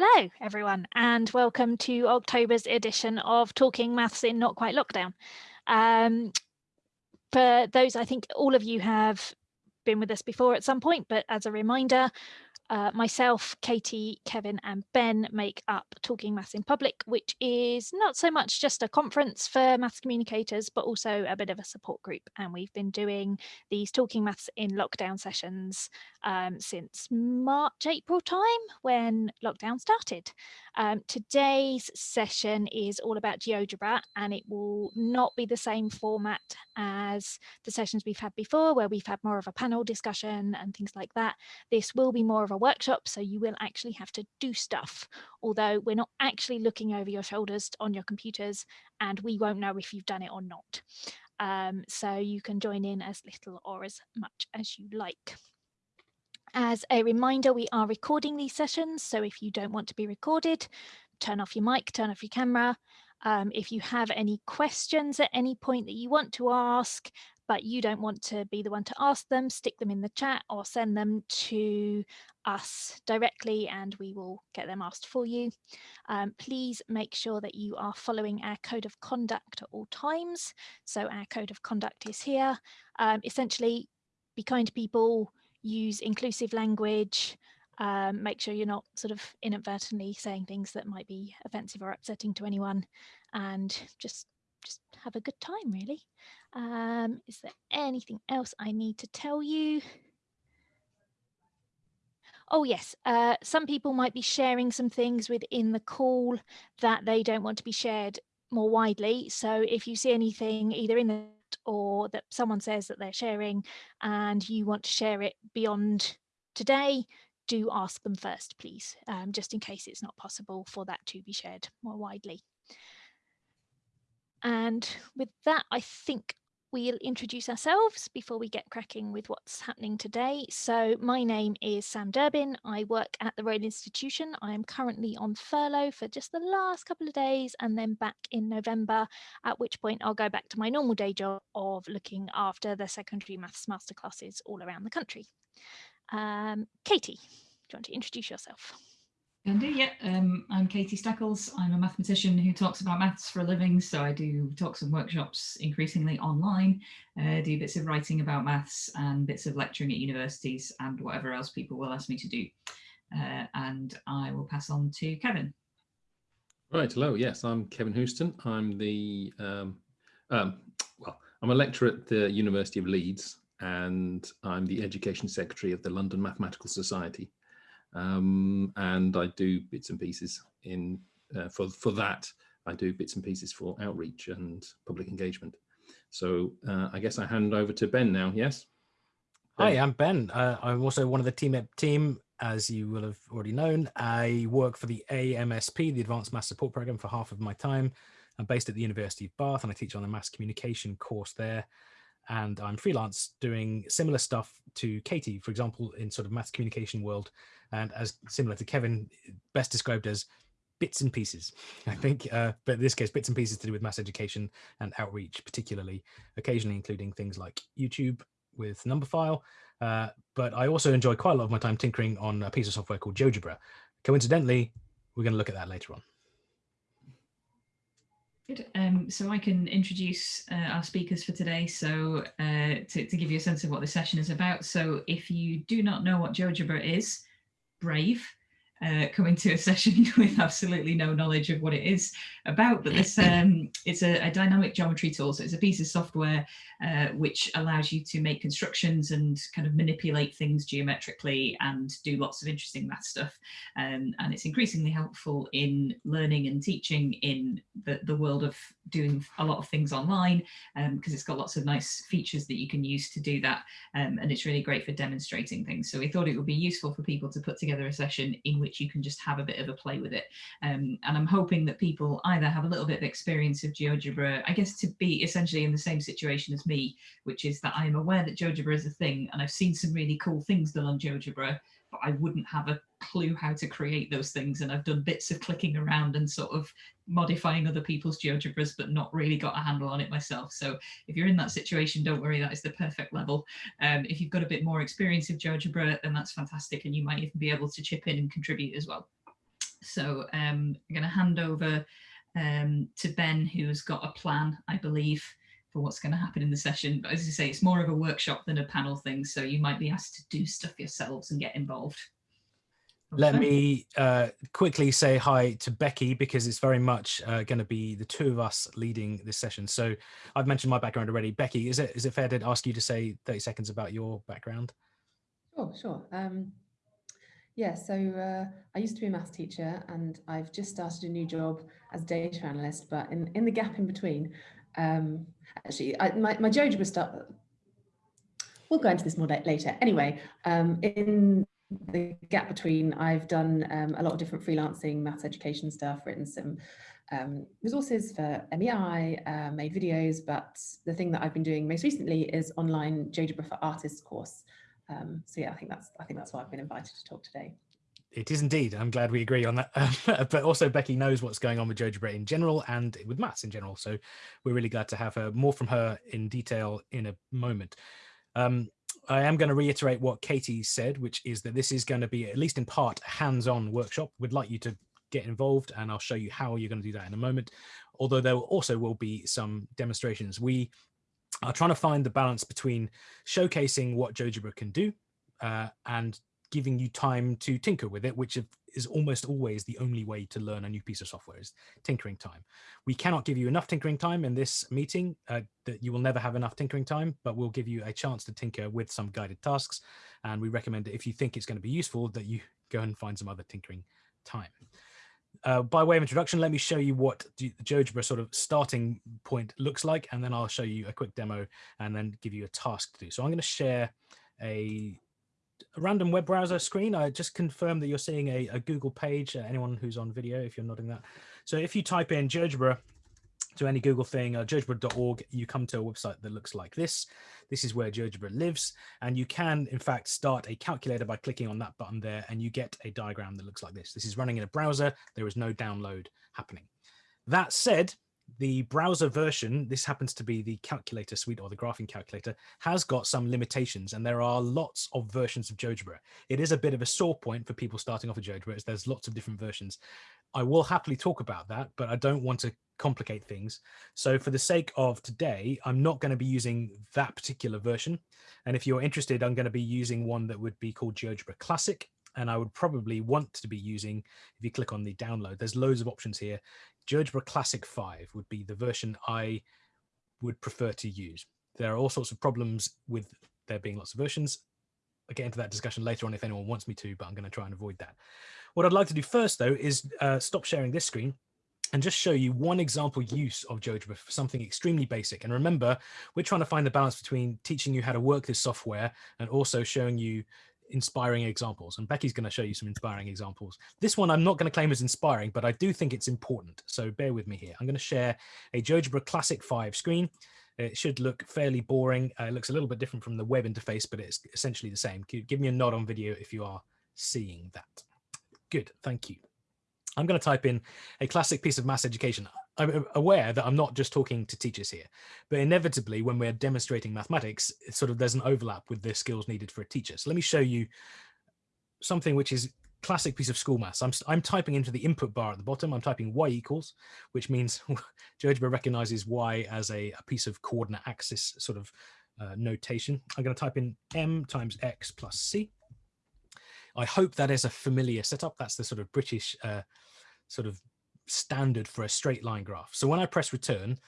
Hello, everyone, and welcome to October's edition of Talking Maths in Not Quite Lockdown. Um, for those, I think all of you have been with us before at some point, but as a reminder, uh, myself, Katie, Kevin and Ben make up Talking Maths in Public, which is not so much just a conference for maths communicators, but also a bit of a support group. And we've been doing these Talking Maths in lockdown sessions um, since March, April time when lockdown started. Um, today's session is all about GeoGebra and it will not be the same format as the sessions we've had before where we've had more of a panel discussion and things like that. This will be more of a workshop so you will actually have to do stuff although we're not actually looking over your shoulders on your computers and we won't know if you've done it or not. Um, so you can join in as little or as much as you like. As a reminder, we are recording these sessions, so if you don't want to be recorded, turn off your mic, turn off your camera. Um, if you have any questions at any point that you want to ask, but you don't want to be the one to ask them, stick them in the chat or send them to us directly and we will get them asked for you. Um, please make sure that you are following our code of conduct at all times. So our code of conduct is here. Um, essentially, be kind to people, use inclusive language, um, make sure you're not sort of inadvertently saying things that might be offensive or upsetting to anyone and just just have a good time really. Um, is there anything else I need to tell you? Oh yes, uh, some people might be sharing some things within the call that they don't want to be shared more widely. So if you see anything either in the or that someone says that they're sharing and you want to share it beyond today, do ask them first, please, um, just in case it's not possible for that to be shared more widely. And with that, I think we'll introduce ourselves before we get cracking with what's happening today. So my name is Sam Durbin. I work at the Royal Institution. I am currently on furlough for just the last couple of days and then back in November, at which point I'll go back to my normal day job of looking after the secondary maths masterclasses all around the country. Um, Katie, do you want to introduce yourself? Yeah. Um, I'm Katie Steckles. I'm a mathematician who talks about maths for a living. So I do talks and workshops increasingly online, uh, do bits of writing about maths and bits of lecturing at universities and whatever else people will ask me to do. Uh, and I will pass on to Kevin. Right, hello. Yes, I'm Kevin Houston. I'm the, um, um, well, I'm a lecturer at the University of Leeds and I'm the Education Secretary of the London Mathematical Society um, and I do bits and pieces in uh, for for that. I do bits and pieces for outreach and public engagement. So uh, I guess I hand over to Ben now. Yes. Ben. Hi, I'm Ben. Uh, I'm also one of the team team, as you will have already known. I work for the AMSP, the Advanced Maths Support Program, for half of my time. I'm based at the University of Bath, and I teach on the mass communication course there and I'm freelance doing similar stuff to Katie, for example, in sort of maths communication world, and as similar to Kevin, best described as bits and pieces, I think, uh, but in this case, bits and pieces to do with mass education and outreach, particularly, occasionally including things like YouTube with Numberphile, uh, but I also enjoy quite a lot of my time tinkering on a piece of software called GeoGebra. Coincidentally, we're going to look at that later on. Good. Um, so I can introduce uh, our speakers for today. So uh, to, to, give you a sense of what the session is about. So if you do not know what GeoGebra is, brave uh, coming to a session with absolutely no knowledge of what it is about, but this um, it's a, a, dynamic geometry tool. So it's a piece of software uh, which allows you to make constructions and kind of manipulate things geometrically and do lots of interesting math stuff. Um, and it's increasingly helpful in learning and teaching in the, the world of doing a lot of things online because um, it's got lots of nice features that you can use to do that. Um, and it's really great for demonstrating things. So we thought it would be useful for people to put together a session in which which you can just have a bit of a play with it. Um, and I'm hoping that people either have a little bit of experience of GeoGebra, I guess to be essentially in the same situation as me, which is that I'm aware that GeoGebra is a thing and I've seen some really cool things done on GeoGebra, but I wouldn't have a clue how to create those things. And I've done bits of clicking around and sort of modifying other people's GeoGebras, but not really got a handle on it myself. So if you're in that situation, don't worry, that is the perfect level. Um, if you've got a bit more experience of GeoGebra, then that's fantastic. And you might even be able to chip in and contribute as well. So um, I'm going to hand over um, to Ben, who's got a plan, I believe, for what's going to happen in the session. But as I say, it's more of a workshop than a panel thing. So you might be asked to do stuff yourselves and get involved. Let me uh, quickly say hi to Becky because it's very much uh, going to be the two of us leading this session. So I've mentioned my background already. Becky, is it is it fair to ask you to say 30 seconds about your background? Sure, sure. Um, yeah, so uh, I used to be a maths teacher and I've just started a new job as a data analyst, but in, in the gap in between, um, actually, I, my, my GeoGebra stuff, we'll go into this more later. Anyway, um, in the gap between, I've done um, a lot of different freelancing maths education stuff, written some um, resources for MEI, uh, made videos, but the thing that I've been doing most recently is online GeoGebra for Artists course. Um, so yeah, I think that's I think that's why I've been invited to talk today. It is indeed. I'm glad we agree on that. but also, Becky knows what's going on with GeoGebra in general and with maths in general. So we're really glad to have her more from her in detail in a moment. Um, I am going to reiterate what Katie said, which is that this is going to be, at least in part, a hands-on workshop. We'd like you to get involved and I'll show you how you're going to do that in a moment. Although there also will be some demonstrations. We are trying to find the balance between showcasing what GeoGebra can do uh, and giving you time to tinker with it, which is almost always the only way to learn a new piece of software is tinkering time. We cannot give you enough tinkering time in this meeting uh, that you will never have enough tinkering time, but we'll give you a chance to tinker with some guided tasks. And we recommend that if you think it's going to be useful that you go and find some other tinkering time. Uh, by way of introduction, let me show you what the GeoGebra sort of starting point looks like, and then I'll show you a quick demo and then give you a task to do. So I'm going to share a a random web browser screen. I just confirm that you're seeing a, a Google page, uh, anyone who's on video, if you're nodding that. So if you type in GeoGebra to any Google thing, uh, you come to a website that looks like this. This is where GeoGebra lives. And you can, in fact, start a calculator by clicking on that button there, and you get a diagram that looks like this. This is running in a browser. There is no download happening. That said, the browser version, this happens to be the calculator suite or the graphing calculator, has got some limitations and there are lots of versions of GeoGebra. It is a bit of a sore point for people starting off with GeoGebra as there's lots of different versions. I will happily talk about that, but I don't want to complicate things. So for the sake of today, I'm not going to be using that particular version. And if you're interested, I'm going to be using one that would be called GeoGebra Classic. And I would probably want to be using, if you click on the download, there's loads of options here. GeoGebra Classic 5 would be the version I would prefer to use. There are all sorts of problems with there being lots of versions. I'll get into that discussion later on if anyone wants me to, but I'm going to try and avoid that. What I'd like to do first, though, is uh, stop sharing this screen and just show you one example use of GeoGebra for something extremely basic. And remember, we're trying to find the balance between teaching you how to work this software and also showing you inspiring examples and Becky's going to show you some inspiring examples. This one I'm not going to claim as inspiring, but I do think it's important. So bear with me here. I'm going to share a GeoGebra Classic 5 screen. It should look fairly boring. Uh, it looks a little bit different from the web interface, but it's essentially the same. Give me a nod on video if you are seeing that. Good, thank you. I'm going to type in a classic piece of mass education. I'm aware that I'm not just talking to teachers here, but inevitably when we're demonstrating mathematics, it's sort of there's an overlap with the skills needed for a teacher. So let me show you something which is classic piece of school maths. I'm, I'm typing into the input bar at the bottom, I'm typing y equals, which means GeoGebra recognizes y as a, a, piece of coordinate axis sort of uh, notation. I'm going to type in m times x plus c. I hope that is a familiar setup. That's the sort of British uh, sort of standard for a straight line graph. So when I press return,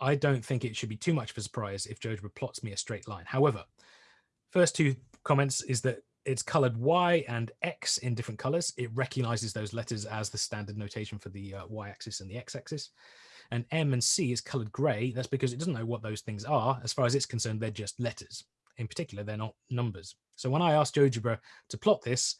I don't think it should be too much of a surprise if GeoGebra plots me a straight line. However, first two comments is that it's colored Y and X in different colors. It recognizes those letters as the standard notation for the uh, Y axis and the X axis. And M and C is colored gray. That's because it doesn't know what those things are. As far as it's concerned, they're just letters. In particular, they're not numbers. So when I asked GeoGebra to plot this,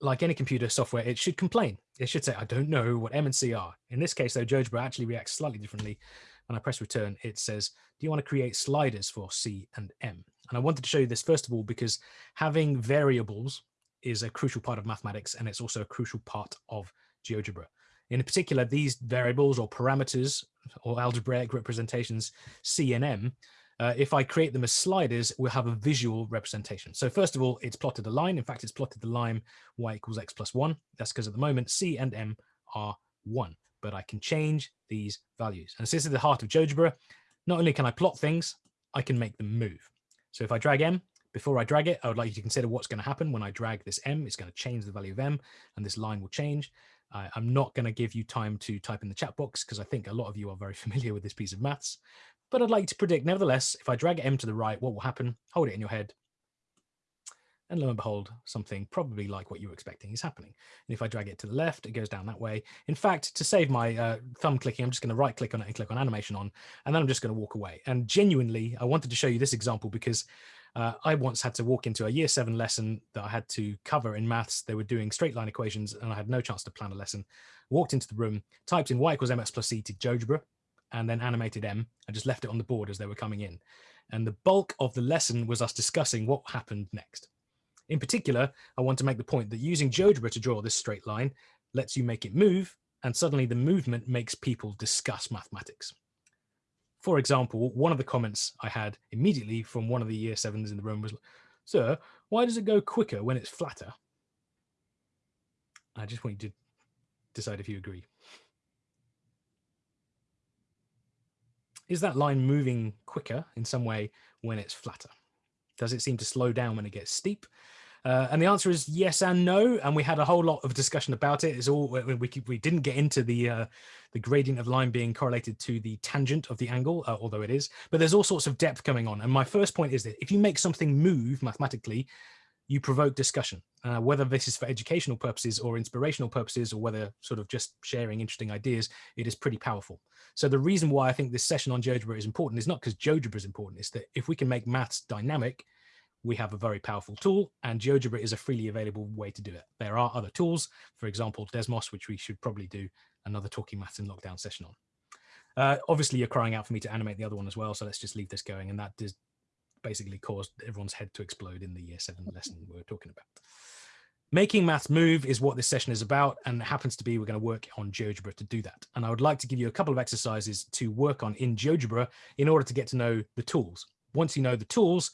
like any computer software, it should complain. It should say, I don't know what M and C are. In this case, though, GeoGebra actually reacts slightly differently. When I press return, it says, do you want to create sliders for C and M? And I wanted to show you this, first of all, because having variables is a crucial part of mathematics, and it's also a crucial part of GeoGebra. In particular, these variables or parameters or algebraic representations, C and M, Uh, if I create them as sliders, we'll have a visual representation. So first of all, it's plotted a line. In fact, it's plotted the line y equals x plus 1. That's because at the moment c and m are 1, but I can change these values. And so this is the heart of GeoGebra. Not only can I plot things, I can make them move. So if I drag m, before I drag it, I would like you to consider what's going to happen when I drag this m. It's going to change the value of m, and this line will change. Uh, I'm not going to give you time to type in the chat box because I think a lot of you are very familiar with this piece of maths. But I'd like to predict, nevertheless, if I drag m to the right, what will happen? Hold it in your head. And lo and behold, something probably like what you were expecting is happening. And if I drag it to the left, it goes down that way. In fact, to save my uh, thumb clicking, I'm just going to right click on it and click on animation on, and then I'm just going to walk away. And genuinely, I wanted to show you this example because uh, I once had to walk into a year seven lesson that I had to cover in maths. They were doing straight line equations and I had no chance to plan a lesson. Walked into the room, typed in y equals mx plus c to GeoGebra, and then animated m and just left it on the board as they were coming in. And the bulk of the lesson was us discussing what happened next. In particular, I want to make the point that using GeoGebra to draw this straight line lets you make it move, and suddenly the movement makes people discuss mathematics. For example, one of the comments I had immediately from one of the year sevens in the room was, sir, why does it go quicker when it's flatter? I just want you to decide if you agree. Is that line moving quicker in some way when it's flatter? Does it seem to slow down when it gets steep? Uh, and the answer is yes and no. And we had a whole lot of discussion about it. It's all we we didn't get into the uh, the gradient of line being correlated to the tangent of the angle, uh, although it is. But there's all sorts of depth coming on. And my first point is that if you make something move mathematically, you provoke discussion, uh, whether this is for educational purposes or inspirational purposes, or whether sort of just sharing interesting ideas, it is pretty powerful. So the reason why I think this session on GeoGebra is important is not because GeoGebra is important, it's that if we can make maths dynamic, we have a very powerful tool and GeoGebra is a freely available way to do it. There are other tools, for example, Desmos, which we should probably do another Talking Maths in Lockdown session on. Uh, obviously, you're crying out for me to animate the other one as well, so let's just leave this going. And that does basically caused everyone's head to explode in the year seven lesson we are talking about. Making maths move is what this session is about, and it happens to be we're going to work on GeoGebra to do that. And I would like to give you a couple of exercises to work on in GeoGebra in order to get to know the tools. Once you know the tools,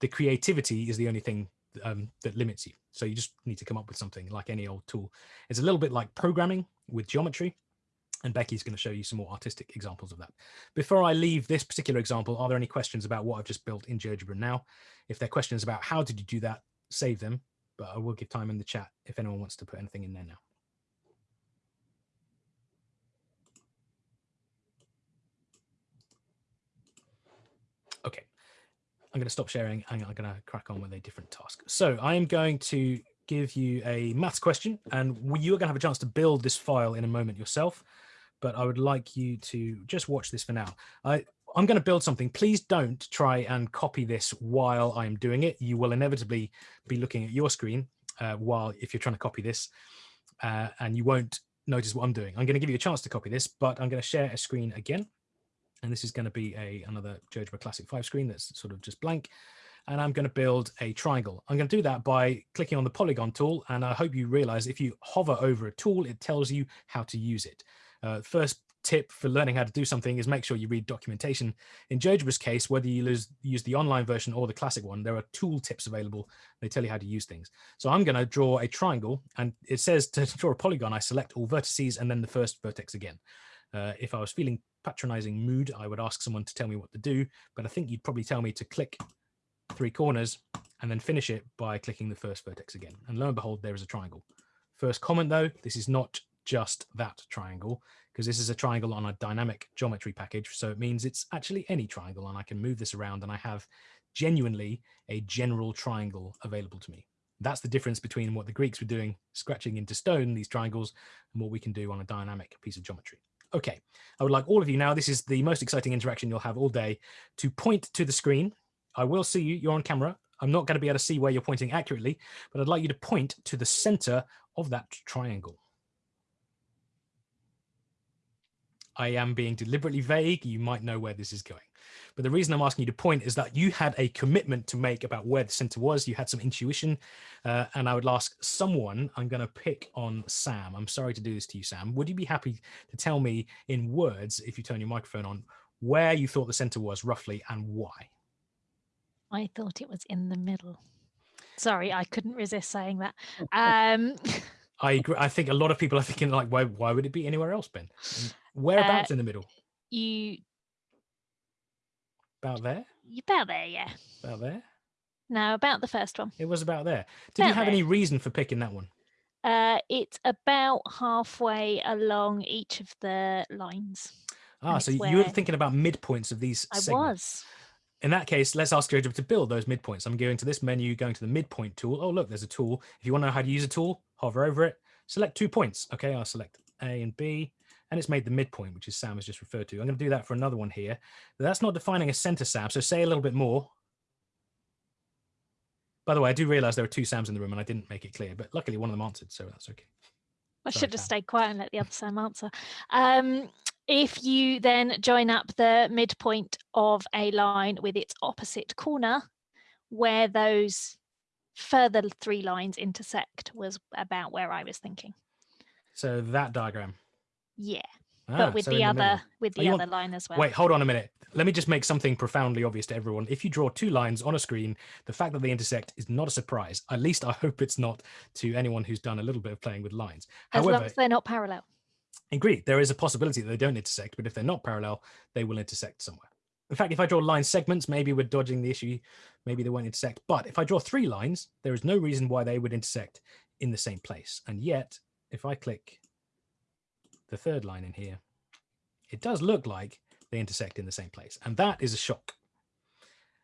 the creativity is the only thing um, that limits you. So you just need to come up with something like any old tool. It's a little bit like programming with geometry. And Becky's going to show you some more artistic examples of that. Before I leave this particular example, are there any questions about what I've just built in GeoGebra now? If there are questions about how did you do that, save them, but I will give time in the chat if anyone wants to put anything in there now. Okay, I'm going to stop sharing and I'm going to crack on with a different task. So I am going to give you a maths question and you are going to have a chance to build this file in a moment yourself. But I would like you to just watch this for now. I, I'm going to build something. Please don't try and copy this while I'm doing it. You will inevitably be looking at your screen uh, while if you're trying to copy this uh, and you won't notice what I'm doing. I'm going to give you a chance to copy this, but I'm going to share a screen again and this is going to be a another GeoGebra Classic 5 screen that's sort of just blank. And I'm going to build a triangle. I'm going to do that by clicking on the polygon tool. And I hope you realize if you hover over a tool, it tells you how to use it. Uh, first tip for learning how to do something is make sure you read documentation. In GeoGebra's case, whether you use, use the online version or the classic one, there are tool tips available. They tell you how to use things. So I'm going to draw a triangle and it says to draw a polygon, I select all vertices and then the first vertex again. Uh, if I was feeling patronizing mood, I would ask someone to tell me what to do, but I think you'd probably tell me to click three corners and then finish it by clicking the first vertex again. And lo and behold, there is a triangle. First comment though, this is not just that triangle because this is a triangle on a dynamic geometry package. So it means it's actually any triangle and I can move this around and I have genuinely a general triangle available to me. That's the difference between what the Greeks were doing, scratching into stone, these triangles, and what we can do on a dynamic piece of geometry. Okay, I would like all of you now, this is the most exciting interaction you'll have all day, to point to the screen. I will see you, you're on camera. I'm not going to be able to see where you're pointing accurately, but I'd like you to point to the center of that triangle. I am being deliberately vague. You might know where this is going. But the reason I'm asking you to point is that you had a commitment to make about where the center was. You had some intuition. Uh, and I would ask someone, I'm going to pick on Sam. I'm sorry to do this to you, Sam. Would you be happy to tell me in words, if you turn your microphone on, where you thought the center was roughly and why. I thought it was in the middle. Sorry, I couldn't resist saying that. Um, I agree. I think a lot of people are thinking like, why, why would it be anywhere else, Ben? Whereabouts uh, in the middle? You about there? About there, yeah. About there? No, about the first one. It was about there. Did about you have there. any reason for picking that one? Uh, it's about halfway along each of the lines. Ah, so you were thinking about midpoints of these I segments. was. In that case, let's ask GeoGebra to build those midpoints. I'm going to this menu, going to the midpoint tool. Oh, look, there's a tool. If you want to know how to use a tool, hover over it, select two points. Okay, I'll select A and B, and it's made the midpoint, which is Sam has just referred to. I'm going to do that for another one here. That's not defining a center, Sam. So say a little bit more. By the way, I do realize there are two Sams in the room and I didn't make it clear, but luckily one of them answered, so that's okay. I Sorry, should have Sam. stayed quiet and let the other Sam answer. Um, if you then join up the midpoint of a line with its opposite corner, where those further three lines intersect was about where I was thinking. So that diagram. Yeah. Ah, but with so the other the with the oh, other want... line as well. Wait, hold on a minute. Let me just make something profoundly obvious to everyone. If you draw two lines on a screen, the fact that they intersect is not a surprise. At least I hope it's not to anyone who's done a little bit of playing with lines. As However, long as they're not parallel. Agreed. There is a possibility that they don't intersect, but if they're not parallel, they will intersect somewhere. In fact, if I draw line segments, maybe we're dodging the issue. Maybe they won't intersect. But if I draw three lines, there is no reason why they would intersect in the same place. And yet, if I click the third line in here, it does look like they intersect in the same place. And that is a shock.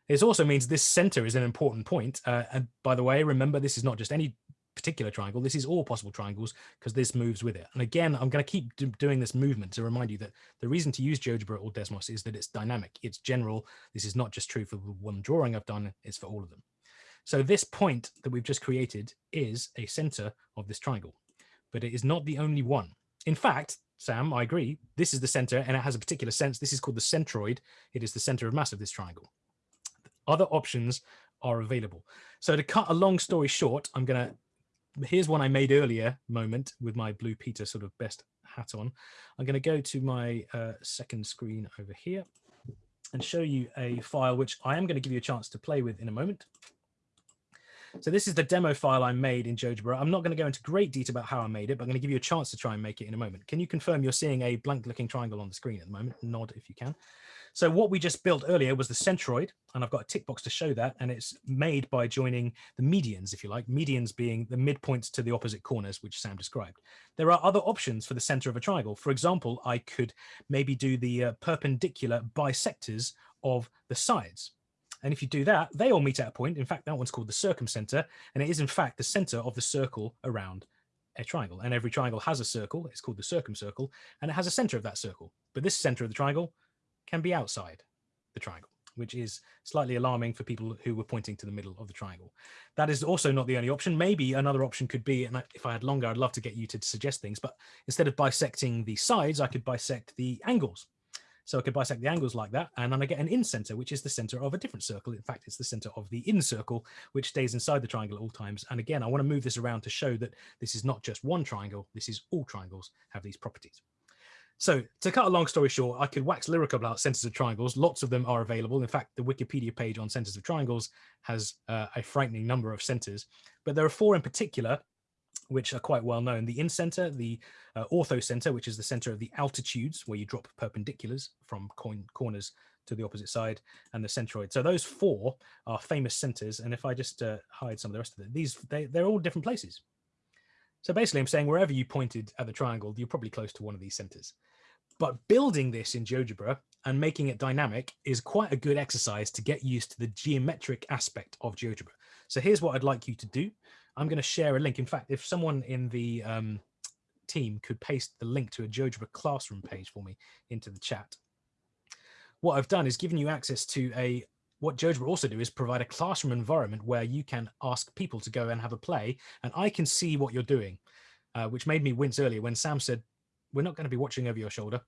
This also means this center is an important point. Uh, and by the way, remember, this is not just any particular triangle. This is all possible triangles because this moves with it. And again, I'm going to keep do doing this movement to remind you that the reason to use GeoGebra or Desmos is that it's dynamic. It's general. This is not just true for the one drawing I've done. It's for all of them. So this point that we've just created is a center of this triangle, but it is not the only one. In fact, Sam, I agree. This is the center and it has a particular sense. This is called the centroid. It is the center of mass of this triangle. Other options are available. So to cut a long story short, I'm going to here's one I made earlier moment with my Blue Peter sort of best hat on. I'm going to go to my uh, second screen over here and show you a file which I am going to give you a chance to play with in a moment. So this is the demo file I made in GeoGebra. I'm not going to go into great detail about how I made it, but I'm going to give you a chance to try and make it in a moment. Can you confirm you're seeing a blank looking triangle on the screen at the moment? Nod if you can. So what we just built earlier was the centroid, and I've got a tick box to show that, and it's made by joining the medians, if you like, medians being the midpoints to the opposite corners, which Sam described. There are other options for the center of a triangle. For example, I could maybe do the uh, perpendicular bisectors of the sides. And if you do that, they all meet at a point. In fact, that one's called the circumcenter, and it is in fact the center of the circle around a triangle. And every triangle has a circle, it's called the circumcircle, and it has a center of that circle. But this center of the triangle can be outside the triangle, which is slightly alarming for people who were pointing to the middle of the triangle. That is also not the only option. Maybe another option could be, and if I had longer, I'd love to get you to suggest things, but instead of bisecting the sides, I could bisect the angles. So I could bisect the angles like that, and then I get an in-center, which is the center of a different circle. In fact, it's the center of the in-circle, which stays inside the triangle at all times. And again, I want to move this around to show that this is not just one triangle, this is all triangles have these properties. So to cut a long story short, I could wax lyrical about centers of triangles. Lots of them are available. In fact, the Wikipedia page on centers of triangles has uh, a frightening number of centers, but there are four in particular which are quite well known. The in-center, the uh, orthocenter, which is the center of the altitudes where you drop perpendiculars from corners to the opposite side, and the centroid. So those four are famous centers. And if I just uh, hide some of the rest of it, these, they, they're all different places. So basically I'm saying wherever you pointed at the triangle, you're probably close to one of these centers. But building this in GeoGebra and making it dynamic is quite a good exercise to get used to the geometric aspect of GeoGebra. So here's what I'd like you to do. I'm going to share a link. In fact, if someone in the um, team could paste the link to a GeoGebra classroom page for me into the chat. What I've done is given you access to a, what GeoGebra also do is provide a classroom environment where you can ask people to go and have a play and I can see what you're doing, uh, which made me wince earlier when Sam said, we're not going to be watching over your shoulder.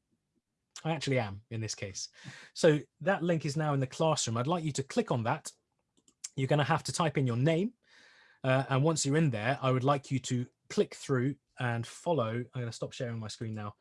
I actually am in this case. So that link is now in the classroom. I'd like you to click on that. You're going to have to type in your name. Uh, and once you're in there, I would like you to click through and follow. I'm going to stop sharing my screen now.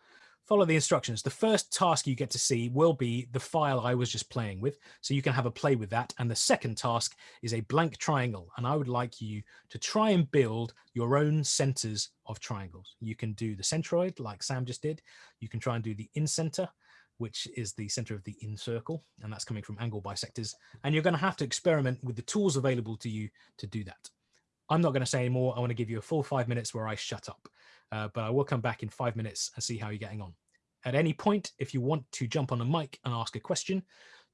Follow the instructions. The first task you get to see will be the file I was just playing with. So you can have a play with that. And the second task is a blank triangle. And I would like you to try and build your own centers of triangles. You can do the centroid like Sam just did. You can try and do the incenter, which is the center of the in circle. And that's coming from angle bisectors. And you're going to have to experiment with the tools available to you to do that. I'm not going to say any more. I want to give you a full five minutes where I shut up, uh, but I will come back in five minutes and see how you're getting on. At any point, if you want to jump on a mic and ask a question,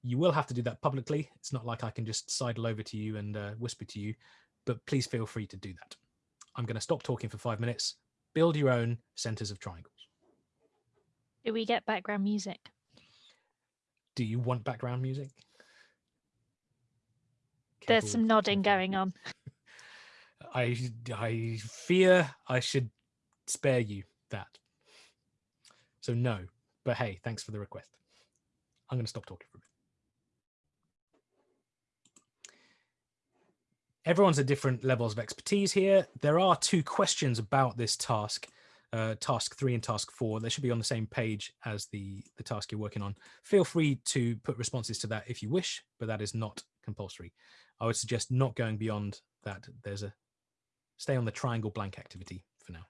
you will have to do that publicly. It's not like I can just sidle over to you and uh, whisper to you, but please feel free to do that. I'm going to stop talking for five minutes. Build your own centers of triangles. Do we get background music? Do you want background music? There's some nodding going on. I I fear I should spare you that. So no, but hey, thanks for the request. I'm going to stop talking for a bit. Everyone's at different levels of expertise here. There are two questions about this task, uh, task three and task four. They should be on the same page as the, the task you're working on. Feel free to put responses to that if you wish, but that is not compulsory. I would suggest not going beyond that. There's a stay on the triangle blank activity for now.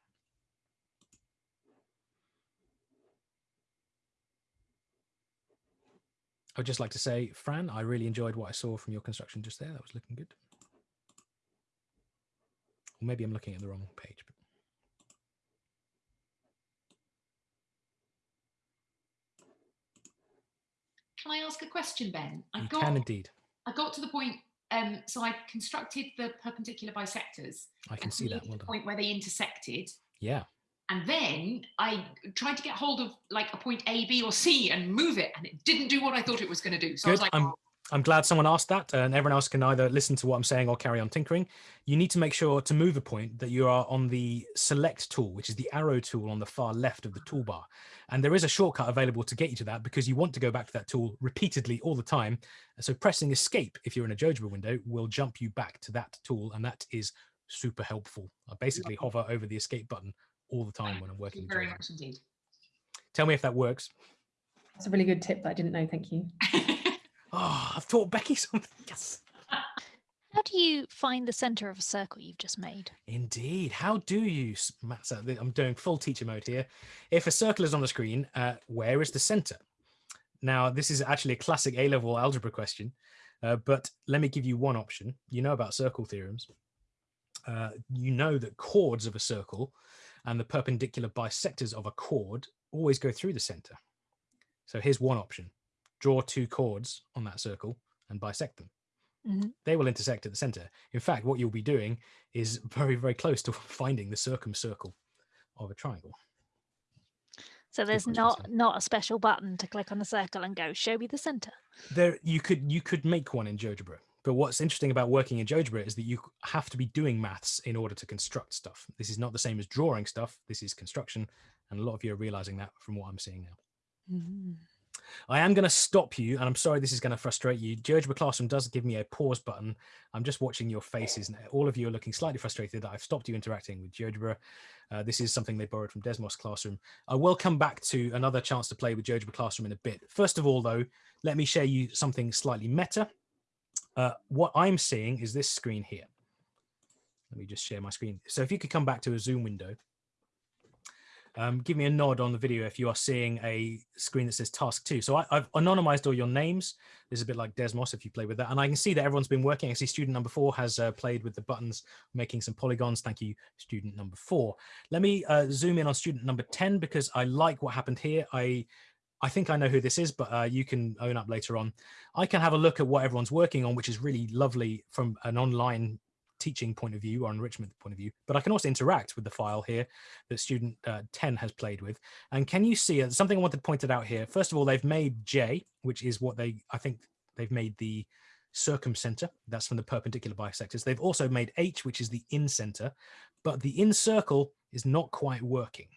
I would just like to say, Fran, I really enjoyed what I saw from your construction just there. That was looking good. Or maybe I'm looking at the wrong page. But Can I ask a question, Ben? I you got can indeed. I got to the point. Um, so I constructed the perpendicular bisectors. I can see that. Well the point where they intersected, Yeah. And then I tried to get hold of like a point A, B, or C and move it, and it didn't do what I thought it was going to do. So I was Good. like, I'm "Oh, I'm glad someone asked that, and everyone else can either listen to what I'm saying or carry on tinkering. You need to make sure to move a point that you are on the select tool, which is the arrow tool on the far left of the toolbar. And there is a shortcut available to get you to that because you want to go back to that tool repeatedly all the time. So pressing escape, if you're in a GeoGebra window, will jump you back to that tool. And that is super helpful. I basically hover over the escape button all the time when I'm thank working. you very much indeed. Tell me if that works. That's a really good tip that I didn't know. Thank you. Oh, I've taught Becky something. Yes. How do you find the center of a circle you've just made? Indeed. How do you, s- Matt, I'm doing full teacher mode here. If a circle is on the screen, uh, where is the center? Now, this is actually a classic A-level algebra question, uh, but let me give you one option. You know about circle theorems. Uh, you know that chords of a circle and the perpendicular bisectors of a chord always go through the center. So here's one option. Draw two chords on that circle and bisect them Mhm. they will intersect at the center. In fact, what you'll be doing is very, very close to finding the circumcircle of a triangle. So there's not not a special button to click on a circle and go show me the center. There, you could you could make one in GeoGebra, but what's interesting about working in GeoGebra is that you have to be doing maths in order to construct stuff. This is not the same as drawing stuff. This is construction, and a lot of you are realizing that from what I'm seeing now. I am going to stop you, and I'm sorry this is going to frustrate you. GeoGebra Classroom does give me a pause button. I'm just watching your faces, and all of you are looking slightly frustrated that I've stopped you interacting with GeoGebra. Uh, this is something they borrowed from Desmos Classroom. I will come back to another chance to play with GeoGebra Classroom in a bit. First of all, though, let me share you something slightly meta. Uh, what I'm seeing is this screen here. Let me just share my screen. So if you could come back to a Zoom window. Um, give me a nod on the video if you are seeing a screen that says task two. So I, I've anonymized all your names. This is a bit like Desmos if you play with that. And I can see that everyone's been working. I see student number four has uh, played with the buttons, making some polygons. Thank you, student number four. Let me uh, zoom in on student number 10 because I like what happened here. I I think I know who this is, but uh, you can own up later on. I can have a look at what everyone's working on, which is really lovely from an online teaching point of view or enrichment point of view, but I can also interact with the file here that student uh, 10 has played with. And can you see uh, something I wanted to pointed out here? First of all, they've made J, which is what they, I think they've made the circumcenter. That's from the perpendicular bisectors. They've also made H, which is the incenter, but the in circle is not quite working,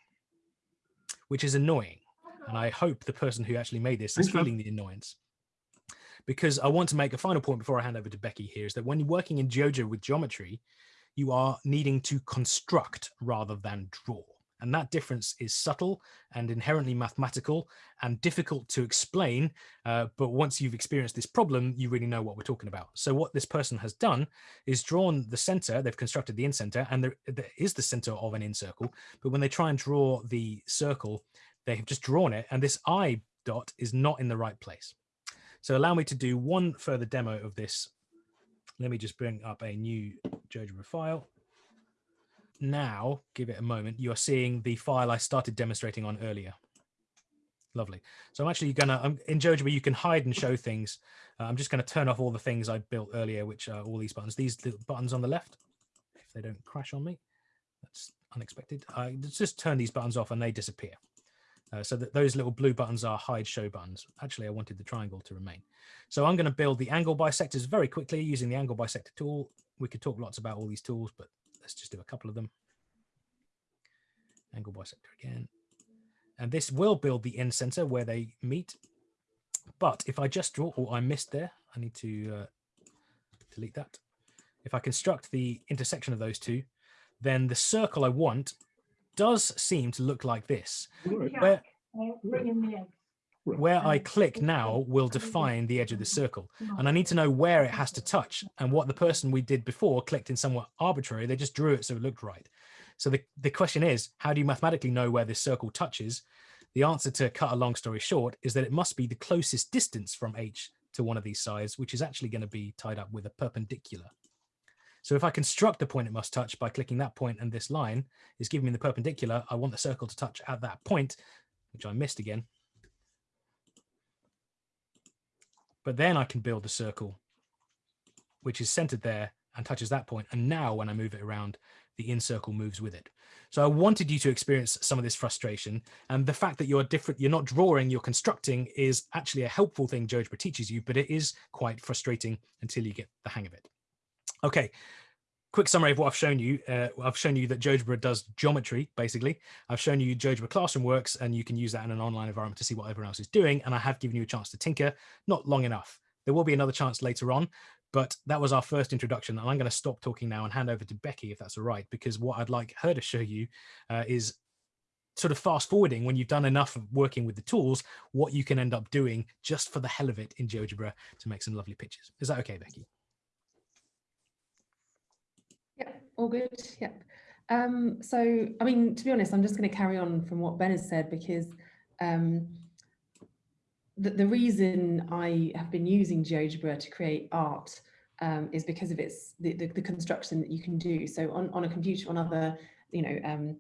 which is annoying. And I hope the person who actually made this is feeling the annoyance because I want to make a final point before I hand over to Becky here is that when you're working in GeoGebra with geometry, you are needing to construct rather than draw. And that difference is subtle and inherently mathematical and difficult to explain. Uh, but once you've experienced this problem, you really know what we're talking about. So what this person has done is drawn the center, they've constructed the incenter, and there, there is the center of an incircle. But when they try and draw the circle, they have just drawn it, and this I dot is not in the right place. So allow me to do one further demo of this. Let me just bring up a new GeoGebra file now, give it a moment, you're seeing the file I started demonstrating on earlier. Lovely. So I'm actually gonna, I'm, in GeoGebra, you can hide and show things. Uh, I'm just gonna turn off all the things I built earlier, which are all these buttons. These little buttons on the left, if they don't crash on me, that's unexpected. I just turn these buttons off and they disappear. Uh, so that those little blue buttons are hide show buttons. Actually, I wanted the triangle to remain. So I'm going to build the angle bisectors very quickly using the angle bisector tool. We could talk lots about all these tools, but Let's just do a couple of them. Angle bisector again. And this will build the incenter where they meet. But if I just draw, or oh, I missed there, I need to uh, delete that. If I construct the intersection of those two, then the circle I want does seem to look like this. Where, where I click now will define the edge of the circle. And I need to know where it has to touch and what the person we did before clicked in somewhat arbitrary. They just drew it so it looked right. So the, the question is, how do you mathematically know where this circle touches? The answer to cut a long story short is that it must be the closest distance from H to one of these sides, which is actually going to be tied up with a perpendicular. So if I construct the point it must touch by clicking that point and this line is giving me the perpendicular, I want the circle to touch at that point, which I missed again. But then I can build the circle, which is centered there and touches that point. And now when I move it around, the in circle moves with it. So I wanted you to experience some of this frustration and the fact that you're different, you're not drawing, you're constructing is actually a helpful thing GeoGebra teaches you, but it is quite frustrating until you get the hang of it. Okay, quick summary of what I've shown you. Uh, I've shown you that GeoGebra does geometry, basically. I've shown you GeoGebra Classroom works, and you can use that in an online environment to see what everyone else is doing. And I have given you a chance to tinker, not long enough. There will be another chance later on, but that was our first introduction. And I'm going to stop talking now and hand over to Becky, if that's all right, because what I'd like her to show you uh, is sort of fast forwarding when you've done enough of working with the tools, what you can end up doing just for the hell of it in GeoGebra to make some lovely pictures. Is that okay, Becky? Yep, all good. Yep. Um, so, I mean, to be honest, I'm just going to carry on from what Ben has said because um, the, the reason I have been using GeoGebra to create art um, is because of its the, the, the, construction that you can do. So on, on a computer, on other, you know, um,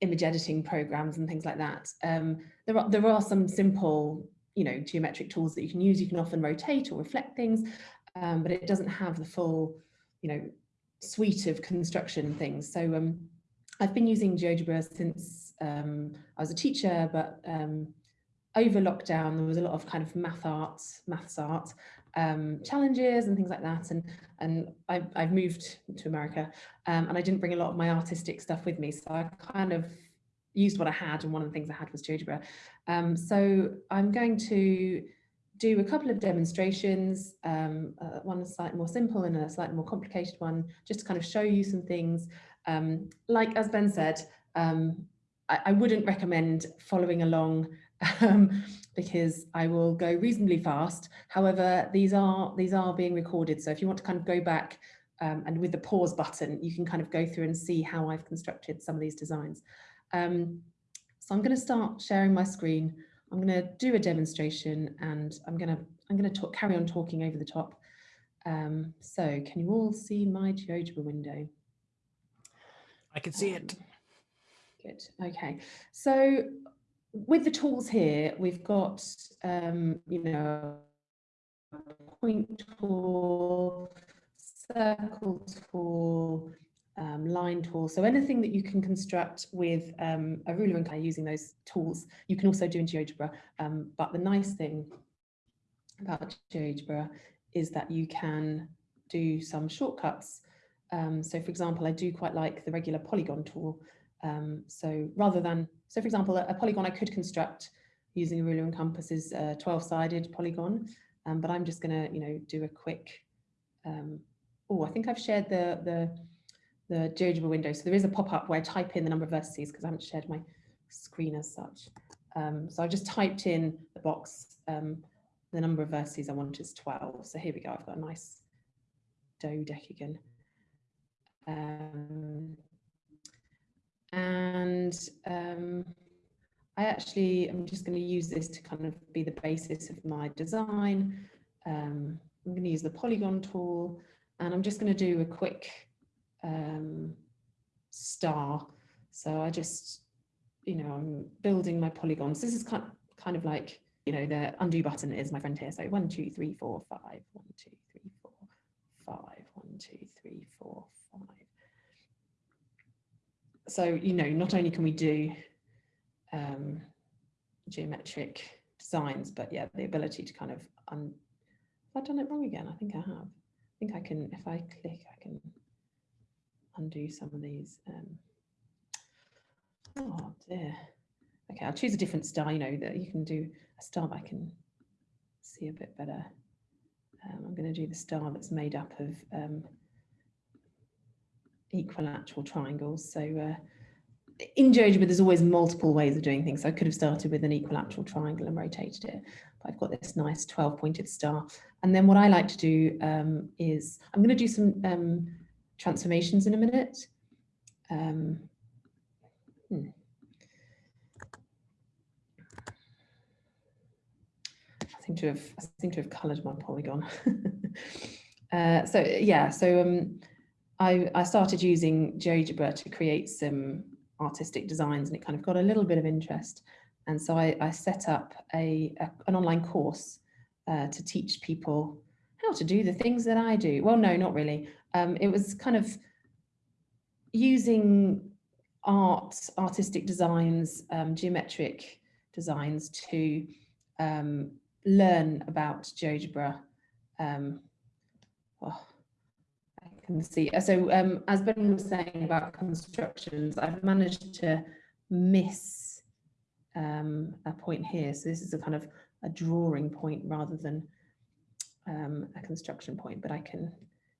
image editing programs and things like that, um, there are there are some simple, you know, geometric tools that you can use. You can often rotate or reflect things, um, but it doesn't have the full, you know, suite of construction things. So um, I've been using GeoGebra since um, I was a teacher, but um, over lockdown, there was a lot of kind of math arts, maths art um, challenges and things like that. And, and I, I've moved to America um, and I didn't bring a lot of my artistic stuff with me. So I kind of used what I had. And one of the things I had was GeoGebra. Um, so I'm going to do a couple of demonstrations, um, uh, one slightly more simple and a slightly more complicated one, just to kind of show you some things. Um, like as Ben said, um, I, I, wouldn't recommend following along um, because I will go reasonably fast. However, these are these are being recorded. So if you want to kind of go back um, and with the pause button, you can kind of go through and see how I've constructed some of these designs. Um, so I'm going to start sharing my screen. I'm going to do a demonstration and I'm going to I'm going to talk, carry on talking over the top. Um, so can you all see my GeoGebra window? I can see it. Good. Okay. So with the tools here, we've got, um, you know, point tool, circle tool, um, line tool. So anything that you can construct with um, a ruler and kind of using those tools, you can also do in GeoGebra. Um, but the nice thing about GeoGebra is that you can do some shortcuts. Um, so for example, I do quite like the regular polygon tool. Um, so rather than, so for example, a, a, polygon I could construct using a ruler and compass is a 12 sided polygon, um, but I'm just gonna, you know, do a quick, oh, I think I've shared the, the the GeoGebra window. So there is a pop-up where I type in the number of vertices because I haven't shared my screen as such. Um, so I just typed in the box, um, the number of vertices I want is 12. So here we go, I've got a nice dodecagon. Um, and um, I actually, I'm just going to use this to kind of be the basis of my design. Um, I'm going to use the polygon tool and I'm just going to do a quick um, star. So I just, you know, I'm building my polygons. This is kind of, kind of like, you know, the undo button is my friend here. So one, two, three, four, five, one, two, three, four, five, one, two, three, four, five. So, you know, not only can we do um, geometric designs, but yeah, the ability to kind of, un have I done it wrong again? I think I have. I think I can, if I click, I can undo some of these. Um, oh dear. Okay, I'll choose a different star, you know, that you can do a star that I can see a bit better. Um, I'm going to do the star that's made up of um, equilateral triangles. So uh, in GeoGebra, there's always multiple ways of doing things. So I could have started with an equilateral triangle and rotated it, but I've got this nice 12 pointed star. And then what I like to do um, is I'm going to do some um, transformations in a minute. Um, hmm. I seem to have I seem to have coloured my polygon. uh, so yeah, so um, I I started using GeoGebra to create some artistic designs, and it kind of got a little bit of interest. And so I, I set up a, a, an online course uh, to teach people how to do the things that I do. Well, no, not really. Um, it was kind of using art, artistic designs, um, geometric designs to um, learn about GeoGebra. Um, oh, I can see. So um, as Ben was saying about constructions, I've managed to miss um, a point here. So this is a kind of a drawing point rather than um, a construction point, but I can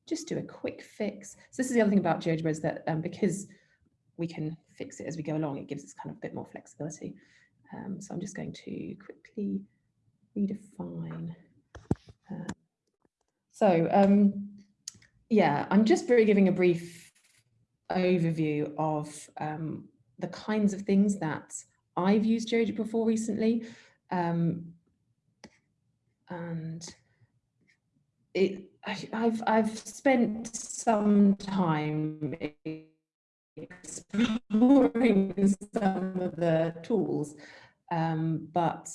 just do a quick fix. So this is the other thing about GeoGebra is that um, because we can fix it as we go along, it gives us kind of a bit more flexibility. Um, so I'm just going to quickly redefine. Uh, so um, yeah, I'm just very giving a brief overview of um, the kinds of things that I've used GeoGebra for recently. Um, and it I've I've spent some time exploring some of the tools, um, but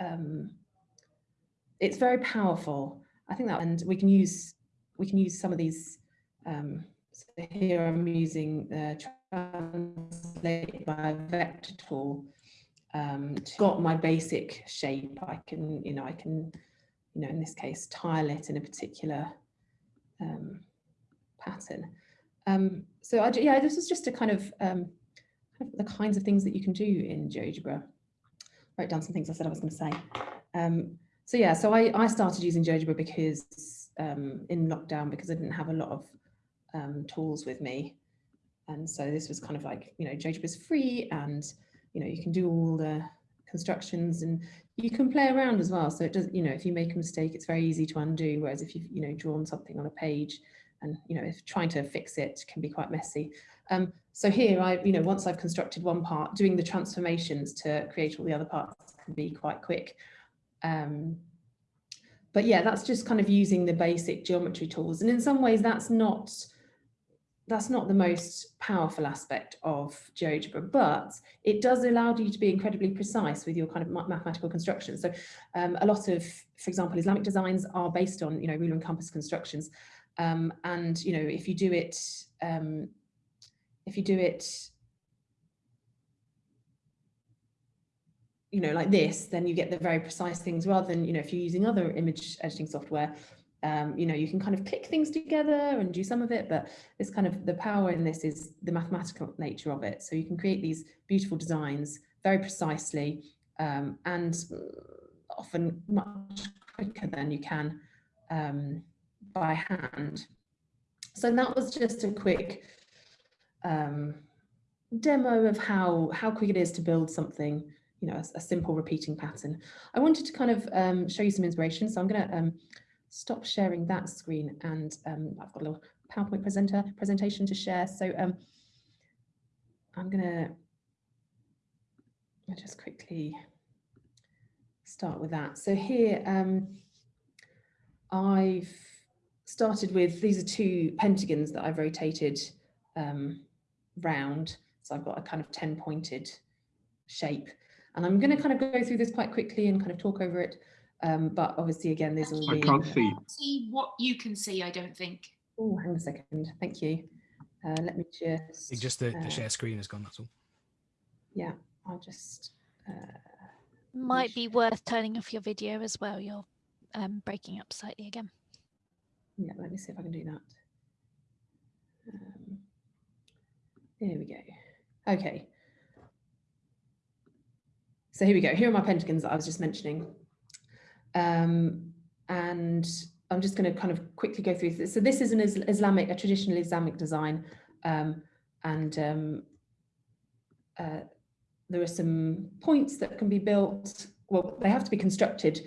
um, it's very powerful. I think that, and we can use we can use some of these. Um, so here I'm using the translate by vector tool. Um, got my basic shape. I can you know I can you know, in this case, tile it in a particular um, pattern. Um, so I, yeah, this is just a kind of, um, kind of, the kinds of things that you can do in GeoGebra. Write down some things I said I was going to say. Um, so yeah, so I, I started using GeoGebra because um, in lockdown because I didn't have a lot of tools with me. And so this was kind of like, you know, GeoGebra is free and, you know, you can do all the constructions and you can play around as well. So it does, you know, if you make a mistake, it's very easy to undo. Whereas if you've, you know, drawn something on a page and, you know, if trying to fix it can be quite messy. Um, so here I, you know, once I've constructed one part, doing the transformations to create all the other parts can be quite quick. Um, but yeah, that's just kind of using the basic geometry tools. And in some ways that's not, that's not the most powerful aspect of GeoGebra, but it does allow you to be incredibly precise with your kind of mathematical constructions. So um, a lot of, for example, Islamic designs are based on, you know, ruler and compass constructions. Um, and, you know, if you do it, um, if you do it, you know, like this, then you get the very precise things rather than, you know, if you're using other image editing software, um, you know, you can kind of click things together and do some of it, but this kind of the power in this is the mathematical nature of it. So you can create these beautiful designs very precisely um, and often much quicker than you can um, by hand. So that was just a quick um, demo of how, how quick it is to build something, you know, a, a simple repeating pattern. I wanted to kind of um, show you some inspiration. So I'm going to um, stop sharing that screen and um, I've got a little PowerPoint presenter presentation to share. So um, I'm going to just quickly start with that. So here um, I've started with, these are two pentagons that I've rotated um, round. So I've got a kind of 10 pointed shape. And I'm going to kind of go through this quite quickly and kind of talk over it. Um, but obviously, again, there's all I the, can't see. See what you can see, I don't think. Oh, hang on a second. Thank you. Uh, let me just. It just the, uh, the share screen has gone. That's all. Yeah, I'll just. Uh, Might be worth turning off your video as well. You're um, breaking up slightly again. yeah, let me see if I can do that. Um, there we go. Okay. So here we go. Here are my pentagons that I was just mentioning. Um, and I'm just going to kind of quickly go through. So this is an Islamic, a traditional Islamic design. Um, and um, uh, there are some points that can be built. Well, they have to be constructed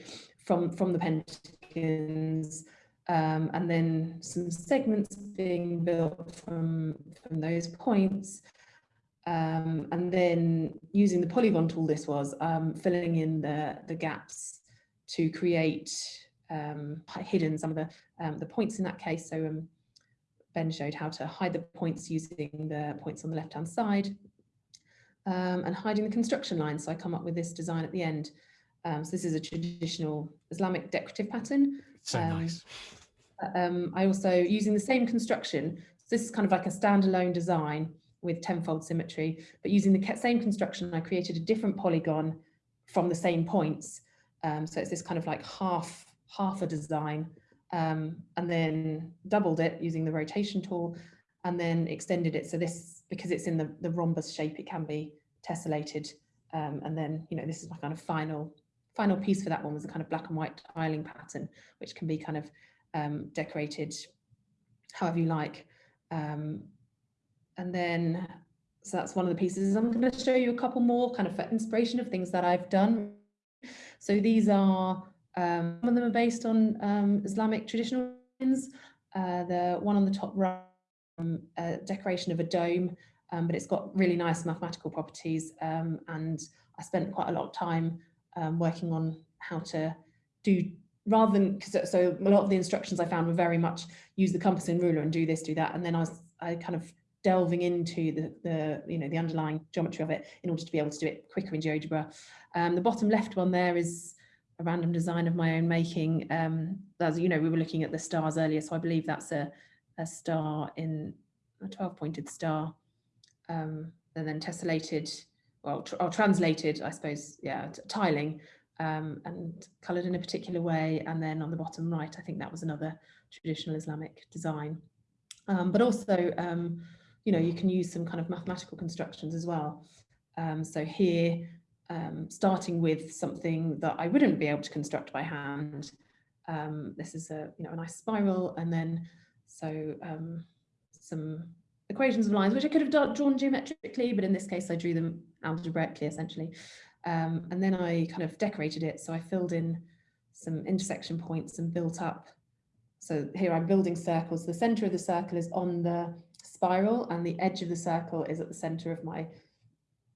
from, from the pentagons. Um, and then some segments being built from, from those points. Um, and then using the polygon tool, this was um, filling in the, the gaps to create um, hidden some of the, um, the points in that case. So um, Ben showed how to hide the points using the points on the left-hand side um, and hiding the construction line. So I come up with this design at the end. Um, so this is a traditional Islamic decorative pattern. So nice. Um, I also, using the same construction, so this is kind of like a standalone design with tenfold symmetry, but using the same construction, I created a different polygon from the same points. Um, so it's this kind of like half, half a design, um, and then doubled it using the rotation tool, and then extended it. So this, because it's in the, the rhombus shape, it can be tessellated. Um, and then, you know, this is my kind of final, final piece for that one was a kind of black and white tiling pattern, which can be kind of um, decorated however you like. Um, and then, so that's one of the pieces. I'm going to show you a couple more kind of for inspiration of things that I've done. So these are, um, some of them are based on um, Islamic traditional. Uh, the one on the top right, um, a decoration of a dome, um, but it's got really nice mathematical properties. Um, and I spent quite a lot of time um, working on how to do rather than because so a lot of the instructions I found were very much use the compass and ruler and do this, do that, and then I was I kind of delving into the the you know the underlying geometry of it in order to be able to do it quicker in GeoGebra. Um, the bottom left one there is a random design of my own making. Um, as you know, we were looking at the stars earlier, so I believe that's a a star in a 12 pointed star, um, and then tessellated, well, tr or translated, I suppose, yeah, tiling um, and coloured in a particular way. And then on the bottom right, I think that was another traditional Islamic design. Um, but also, um, you know, you can use some kind of mathematical constructions as well. Um, so here, um, starting with something that I wouldn't be able to construct by hand. Um, this is a, you know, a nice spiral and then so um, some equations of lines, which I could have drawn geometrically, but in this case I drew them algebraically essentially. Um, and then I kind of decorated it. So I filled in some intersection points and built up. So here I'm building circles. The center of the circle is on the spiral and the edge of the circle is at the center of my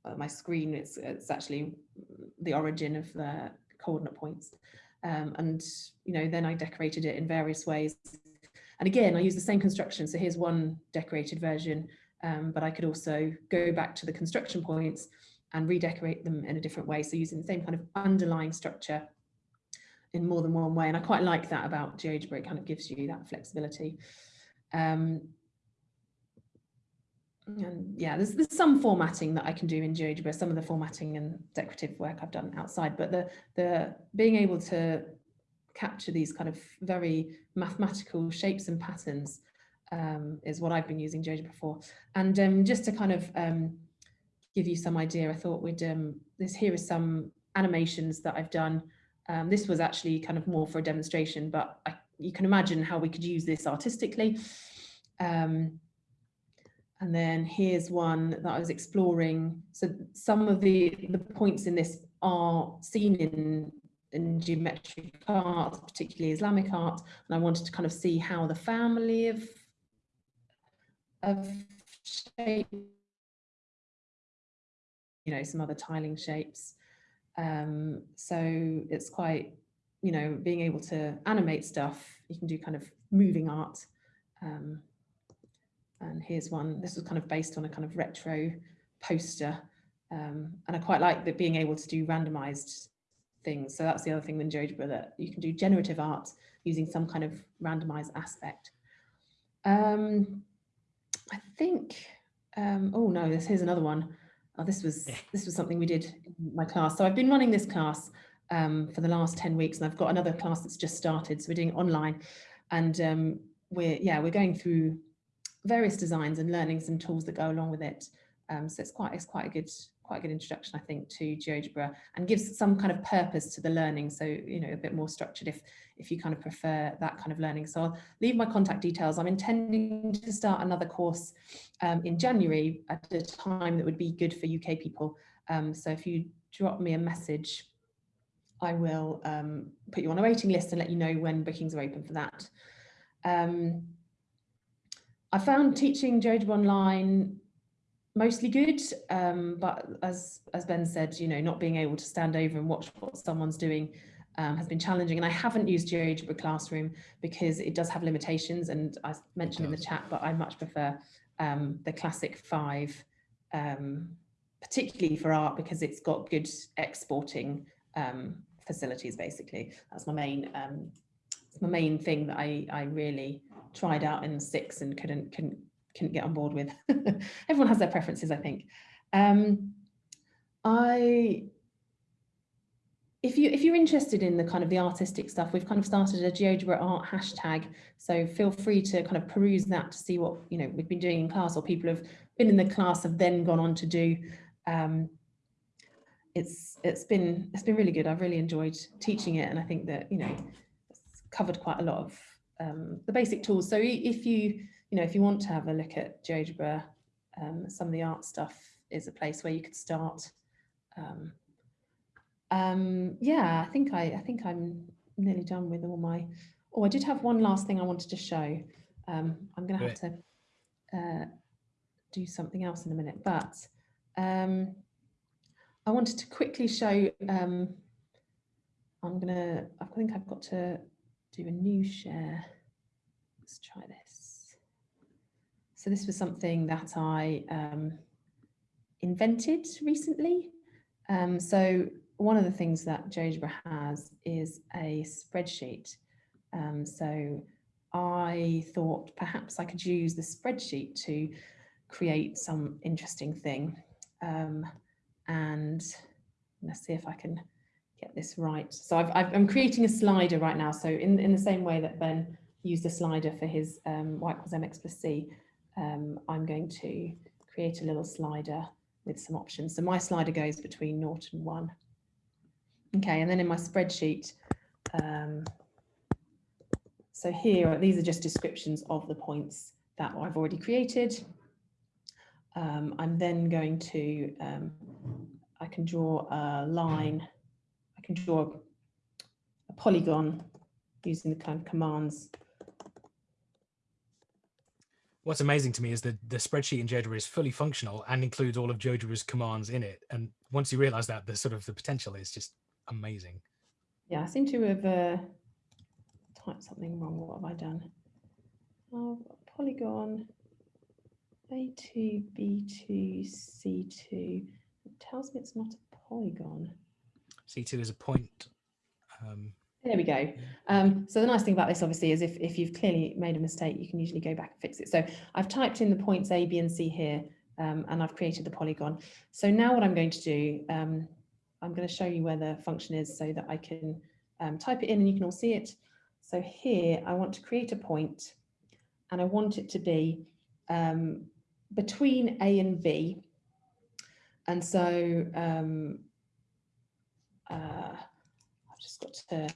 uh, my screen. It's, it's actually the origin of the coordinate points. Um, and, you know, then I decorated it in various ways. And again, I use the same construction. So here's one decorated version, um, but I could also go back to the construction points and redecorate them in a different way. So using the same kind of underlying structure in more than one way. And I quite like that about GeoGebra, it kind of gives you that flexibility. Um, and yeah, there's, there's some formatting that I can do in GeoGebra, some of the formatting and decorative work I've done outside, but the, the being able to capture these kind of very mathematical shapes and patterns um, is what I've been using GeoGebra for. And um, just to kind of um, give you some idea, I thought we'd, um, this here is some animations that I've done. Um, this was actually kind of more for a demonstration, but I, you can imagine how we could use this artistically. Um, and then here's one that I was exploring. So some of the, the points in this are seen in, in geometric art, particularly Islamic art. And I wanted to kind of see how the family of, of shape, you know, some other tiling shapes. Um, so it's quite, you know, being able to animate stuff. You can do kind of moving art. Um, and here's one, this was kind of based on a kind of retro poster. Um, and I quite like that being able to do randomized things. So that's the other thing with GeoGebra that you can do generative art using some kind of randomized aspect. Um, I think, um, oh no, this here's another one. Oh, this was this was something we did in my class. So I've been running this class um, for the last 10 weeks and I've got another class that's just started. So we're doing online and um, we're, yeah, we're going through various designs and learnings and tools that go along with it. Um, so it's quite it's quite a good quite a good introduction, I think, to GeoGebra and gives some kind of purpose to the learning. So, you know, a bit more structured if if you kind of prefer that kind of learning. So I'll leave my contact details. I'm intending to start another course um, in January at a time that would be good for UK people. Um, so if you drop me a message, I will um, put you on a waiting list and let you know when bookings are open for that. I found teaching GeoGebra online mostly good, um, but as as Ben said, you know, not being able to stand over and watch what someone's doing um, has been challenging. And I haven't used GeoGebra Classroom because it does have limitations, and I mentioned in the chat, but I much prefer um, the classic five, um, particularly for art because it's got good exporting um, facilities. Basically, that's my main um, my main thing that I I really tried out in six and couldn't couldn't couldn't get on board with. Everyone has their preferences, I think. Um, I if you if you're interested in the kind of the artistic stuff, we've kind of started a GeoGebra art hashtag. So feel free to kind of peruse that to see what you know we've been doing in class or people have been in the class have then gone on to do. Um, it's it's been it's been really good. I've really enjoyed teaching it, and I think that you know it's covered quite a lot of um, the basic tools. So if you, you know, if you want to have a look at GeoGebra, um, some of the art stuff is a place where you could start. Um, um, yeah, I think I, I think I'm nearly done with all my. Oh, I did have one last thing I wanted to show. Um, I'm going to have to uh, do something else in a minute, but um, I wanted to quickly show. Um, I'm gonna. I think I've got to do a new share. Let's try this. So this was something that I um, invented recently. Um, so one of the things that GeoGebra has is a spreadsheet. Um, so I thought perhaps I could use the spreadsheet to create some interesting thing. Um, and let's see if I can get this right. So i am creating a slider right now. So in, in the same way that Ben used a slider for his um, y equals mx plus c, um, I'm going to create a little slider with some options. So my slider goes between naught and one. Okay, and then in my spreadsheet, um, so here, these are just descriptions of the points that I've already created. Um, I'm then going to, um, I can draw a line can draw a polygon using the kind of commands. What's amazing to me is that the spreadsheet in GeoGebra is fully functional and includes all of GeoGebra's commands in it. And once you realize that, the sort of the potential is just amazing. Yeah, I seem to have uh, typed something wrong. What have I done? Oh, polygon A2, B2, C2. It tells me it's not a polygon. C2 is a point. Um, there we go. Um, so the nice thing about this obviously is if, if you've clearly made a mistake, you can usually go back and fix it. So I've typed in the points A, B and C here, um, and I've created the polygon. So now what I'm going to do, um, I'm going to show you where the function is so that I can um, type it in and you can all see it. So here I want to create a point and I want it to be um, between A and B. And so um, uh, I've just got to,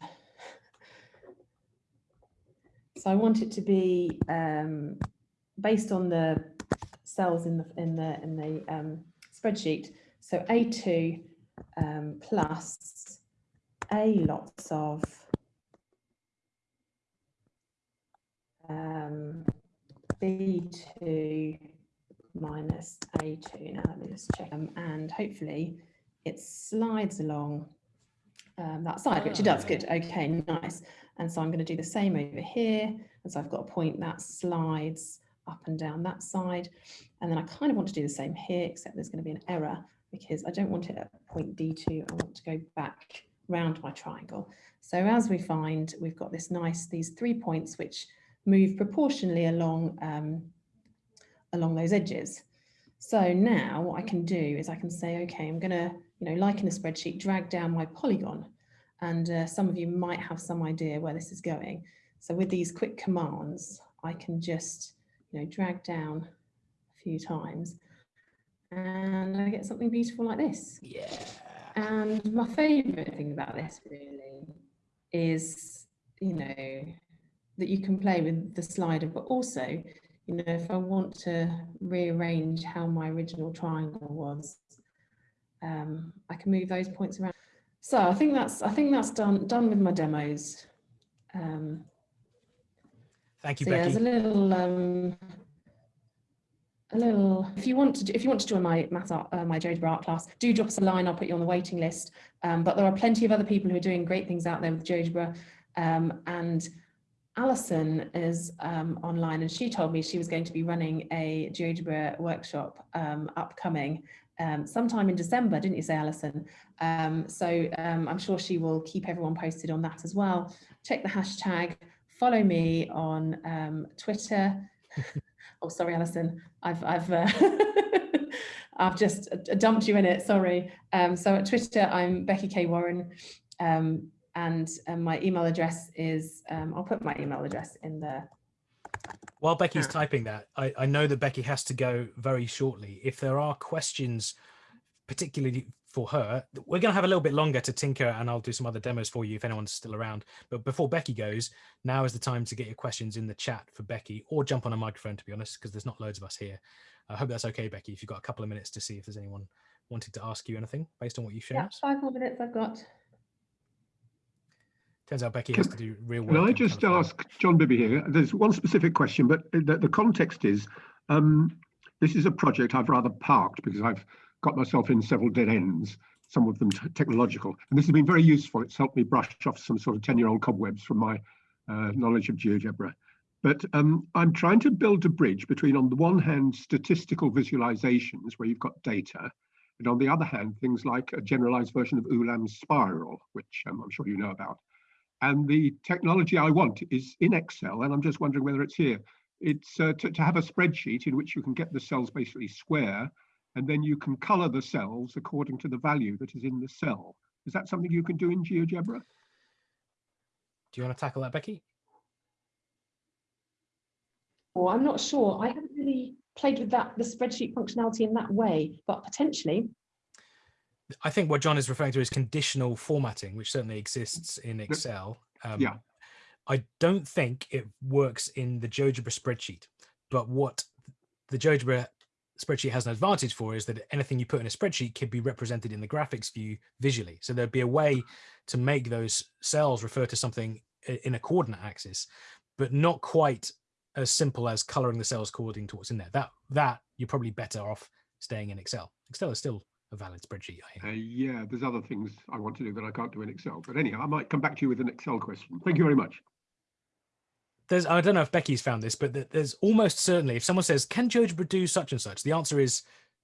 so I want it to be um, based on the cells in the in the in the um, spreadsheet. So A2 um, plus A lots of um, B2 minus A2. Now let me just check them, and hopefully it slides along um, that side, which it does. Ah. Good. Okay, nice. And so I'm going to do the same over here. And so I've got a point that slides up and down that side. And then I kind of want to do the same here, except there's going to be an error because I don't want it at point D2. I want to go back round my triangle. So as we find, we've got this nice, these three points which move proportionally along, um, along those edges. So now what I can do is I can say, okay, I'm going to, you know, like in a spreadsheet, drag down my polygon. And uh, some of you might have some idea where this is going. So with these quick commands, I can just, you know, drag down a few times and I get something beautiful like this. Yeah. And my favorite thing about this really is, you know, that you can play with the slider, but also, you know, if I want to rearrange how my original triangle was, um, I can move those points around. So I think that's I think that's done done with my demos. Um, Thank you, so yeah, there's a little um, a little. If you want to, do, if you want to join my math art, uh, my GeoGebra art class, do drop us a line. I'll put you on the waiting list. Um, but there are plenty of other people who are doing great things out there with GeoGebra. Um, and Alison is um, online, and she told me she was going to be running a GeoGebra workshop um, upcoming um, sometime in December, didn't you say, Alison? Um, so um, I'm sure she will keep everyone posted on that as well. Check the hashtag. Follow me on um, Twitter. oh, sorry, Alison. I've I've uh, I've just uh, dumped you in it. Sorry. Um, so at Twitter, I'm Becky K Warren, um, and um, my email address is. Um, I'll put my email address in the. While Becky's Yeah. typing that, I, I know that Becky has to go very shortly. If there are questions, particularly for her, we're going to have a little bit longer to tinker and I'll do some other demos for you if anyone's still around. But before Becky goes, now is the time to get your questions in the chat for Becky or jump on a microphone, to be honest, because there's not loads of us here. I hope that's okay, Becky, if you've got a couple of minutes to see if there's anyone wanting to ask you anything based on what you've shown Yeah, five more minutes I've got. Turns out Becky has to do real work. Can I just ask John Bibby here? There's one specific question, but the, the context is um, this is a project I've rather parked because I've got myself in several dead ends, some of them technological. And this has been very useful. It's helped me brush off some sort of 10 year old cobwebs from my uh, knowledge of GeoGebra. But um, I'm trying to build a bridge between, on the one hand, statistical visualizations where you've got data, and on the other hand, things like a generalized version of Ulam's spiral, which um, I'm sure you know about. And the technology I want is in Excel, and I'm just wondering whether it's here. It's uh, to, to have a spreadsheet in which you can get the cells basically square, and then you can color the cells according to the value that is in the cell. Is that something you can do in GeoGebra? Do you want to tackle that, Becky? Well, I'm not sure. I haven't really played with that the spreadsheet functionality in that way, but potentially. I think what John is referring to is conditional formatting, which certainly exists in Excel. Um, yeah. I don't think it works in the GeoGebra spreadsheet, but what the GeoGebra spreadsheet has an advantage for is that anything you put in a spreadsheet could be represented in the graphics view visually. So there'd be a way to make those cells refer to something in a coordinate axis, but not quite as simple as coloring the cells according to what's in there. That that you're probably better off staying in Excel. Excel is still a valid spreadsheet. Uh, yeah, there's other things I want to do that I can't do in Excel. But anyhow, I might come back to you with an Excel question. Thank you very much. there's I don't know if Becky's found this, but there's almost certainly if someone says, "Can GeoGebra do such and such?" The answer is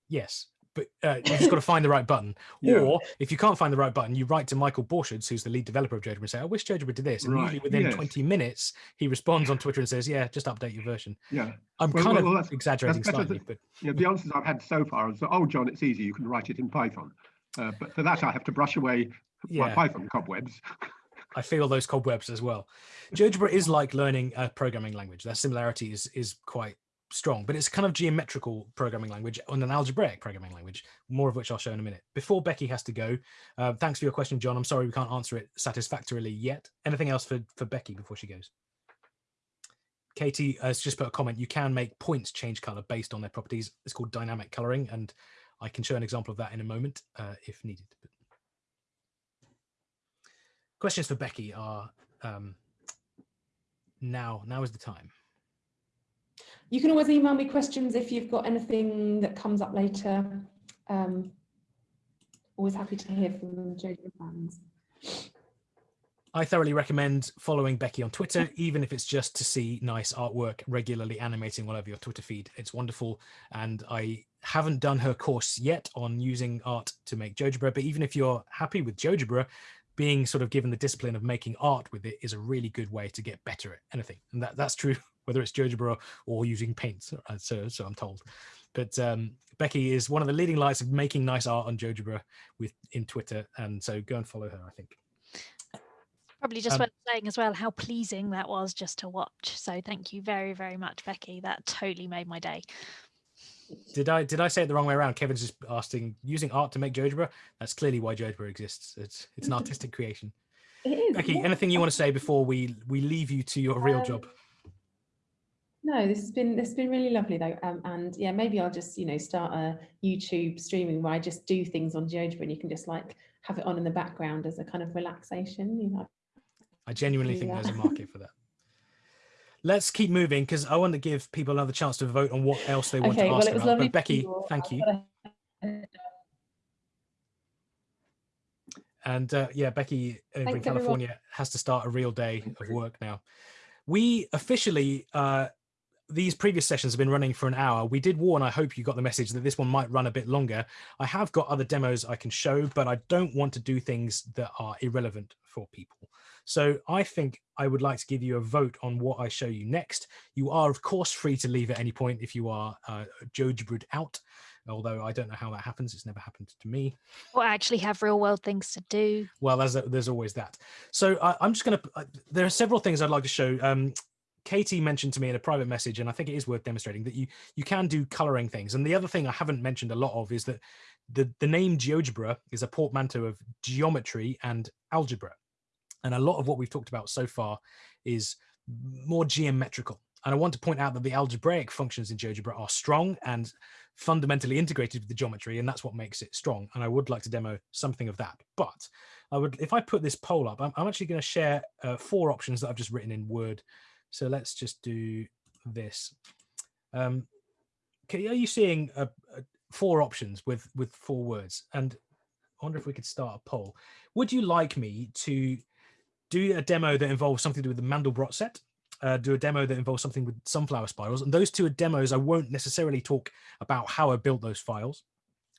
yes, but uh, you've just got to find the right button. Yeah. Or if you can't find the right button, you write to Michael Borcherds, who's the lead developer of GeoGebra, and say, "I wish GeoGebra did this." And Right, usually within yes. 20 minutes, he responds on Twitter and says, "Yeah, just update your version." Yeah. I'm Well, kind well, of well, that's- exaggerating better slightly, than- but Yeah, the answers I've had so far is, oh, John, it's easy. You can write it in Python. Uh, but for that, I have to brush away my. Python cobwebs. I feel those cobwebs as well. GeoGebra is like learning a programming language. Their similarity is, is quite strong, but it's kind of geometrical programming language and an algebraic programming language, more of which I'll show in a minute. Before Becky has to go, uh, thanks for your question, John. I'm sorry we can't answer it satisfactorily yet. Anything else for, for Becky before she goes? Katie has just put a comment. You can make points change color based on their properties. It's called dynamic coloring, and I can show an example of that in a moment uh, if needed. But questions for Becky are um, now. Now is the time. You can always email me questions if you've got anything that comes up later. Um, always happy to hear from Jojo fans. I thoroughly recommend following Becky on Twitter, even if it's just to see nice artwork regularly animating all over your Twitter feed. It's wonderful. And I haven't done her course yet on using art to make GeoGebra, but even if you're happy with GeoGebra, being sort of given the discipline of making art with it is a really good way to get better at anything. And that, that's true whether it's GeoGebra or using paints, uh, so, so I'm told. But um, Becky is one of the leading lights of making nice art on GeoGebra with in Twitter. And so go and follow her, I think. Probably just Um, worth saying as well how pleasing that was just to watch. So thank you very, very much, Becky. That totally made my day. Did I did I say it the wrong way around? Kevin's just asking using art to make GeoGebra. That's clearly why GeoGebra exists. It's it's an artistic creation. It is. Becky, yeah. anything you want to say before we we leave you to your real Um, job? No, this has been this has been really lovely though, um, and yeah, maybe I'll just you know start a YouTube streaming where I just do things on GeoGebra and you can just like have it on in the background as a kind of relaxation. You know, I genuinely think there's a market for that. Let's keep moving because I want to give people another chance to vote on what else they want okay, to well ask it was about. lovely. But Becky, thank you. And uh, yeah, Becky over in Thanks, everyone. California has to start a real day of work now. We officially, uh, these previous sessions have been running for an hour. We did warn, I hope you got the message that this one might run a bit longer. I have got other demos I can show, but I don't want to do things that are irrelevant for people. So I think I would like to give you a vote on what I show you next. You are, of course, free to leave at any point if you are uh, out, although I don't know how that happens. It's never happened to me. Or I actually have real world things to do. Well, there's there's always that. So I, I'm just going to. There are several things I'd like to show. Um, Katie mentioned to me in a private message, and I think it is worth demonstrating that you you can do coloring things. And the other thing I haven't mentioned a lot of is that the the name GeoGebra is a portmanteau of geometry and algebra, and a lot of what we've talked about so far is more geometrical. And I want to point out that the algebraic functions in GeoGebra are strong and fundamentally integrated with the geometry, and that's what makes it strong. And I would like to demo something of that. But I would, if I put this poll up, I'm, I'm actually going to share uh, four options that I've just written in Word. So let's just do this. Um, okay, are you seeing uh, uh, four options with with four words? And I wonder if we could start a poll. Would you like me to do a demo that involves something to do with the Mandelbrot set? Uh, do a demo that involves something with sunflower spirals. And those two are demos. I won't necessarily talk about how I built those files,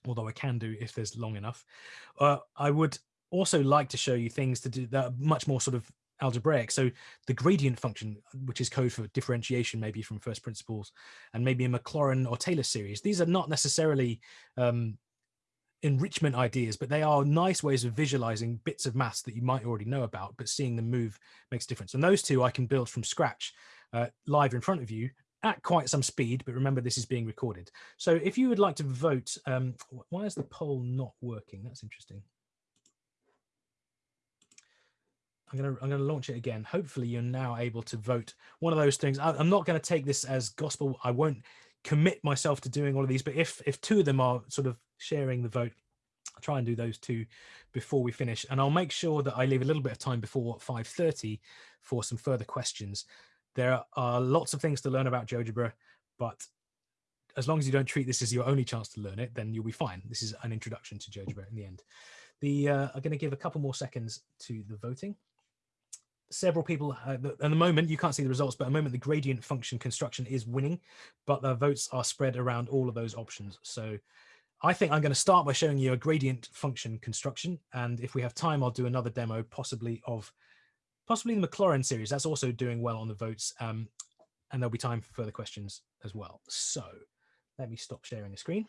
although I can do if there's long enough. Uh, I would also like to show you things to do that are much more sort of algebraic. So the gradient function, which is code for differentiation, maybe from first principles, and maybe a Maclaurin or Taylor series. These are not necessarily um, enrichment ideas, but they are nice ways of visualizing bits of maths that you might already know about, but seeing them move makes a difference. And those two I can build from scratch uh, live in front of you at quite some speed, but remember this is being recorded. So if you would like to vote, um, why is the poll not working? That's interesting. I'm gonna I'm gonna launch it again. Hopefully you're now able to vote one of those things. I, I'm not going to take this as gospel. I won't commit myself to doing all of these, but if if two of them are sort of sharing the vote, I'll try and do those two before we finish, and I'll make sure that I leave a little bit of time before 5:30 for some further questions. There are lots of things to learn about GeoGebra, but as long as you don't treat this as your only chance to learn it, then you'll be fine. This is an introduction to GeoGebra in the end. The uh, I'm going to give a couple more seconds to the voting several people uh, at the moment you can't see the results but at the moment the gradient function construction is winning but the votes are spread around all of those options. So i think i'm going to start by showing you a gradient function construction and if we have time i'll do another demo possibly of possibly the maclaurin series. That's also doing well on the votes um, and there'll be time for further questions as well. So let me stop sharing the screen.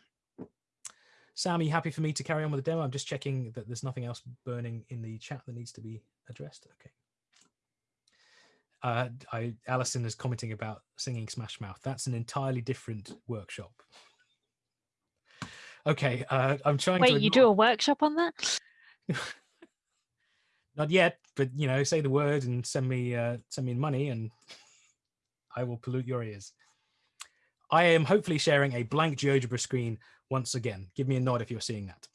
Sam are you happy for me to carry on with the demo? I'm just checking that there's nothing else burning in the chat that needs to be addressed. Okay uh, I, Alison is commenting about singing Smash Mouth. That's an entirely different workshop. Okay, uh, I'm trying Wait, you do a workshop on that? Not yet, but you know, say the word and send me uh, send me money, and I will pollute your ears. I am hopefully sharing a blank GeoGebra screen once again. Give me a nod if you're seeing that.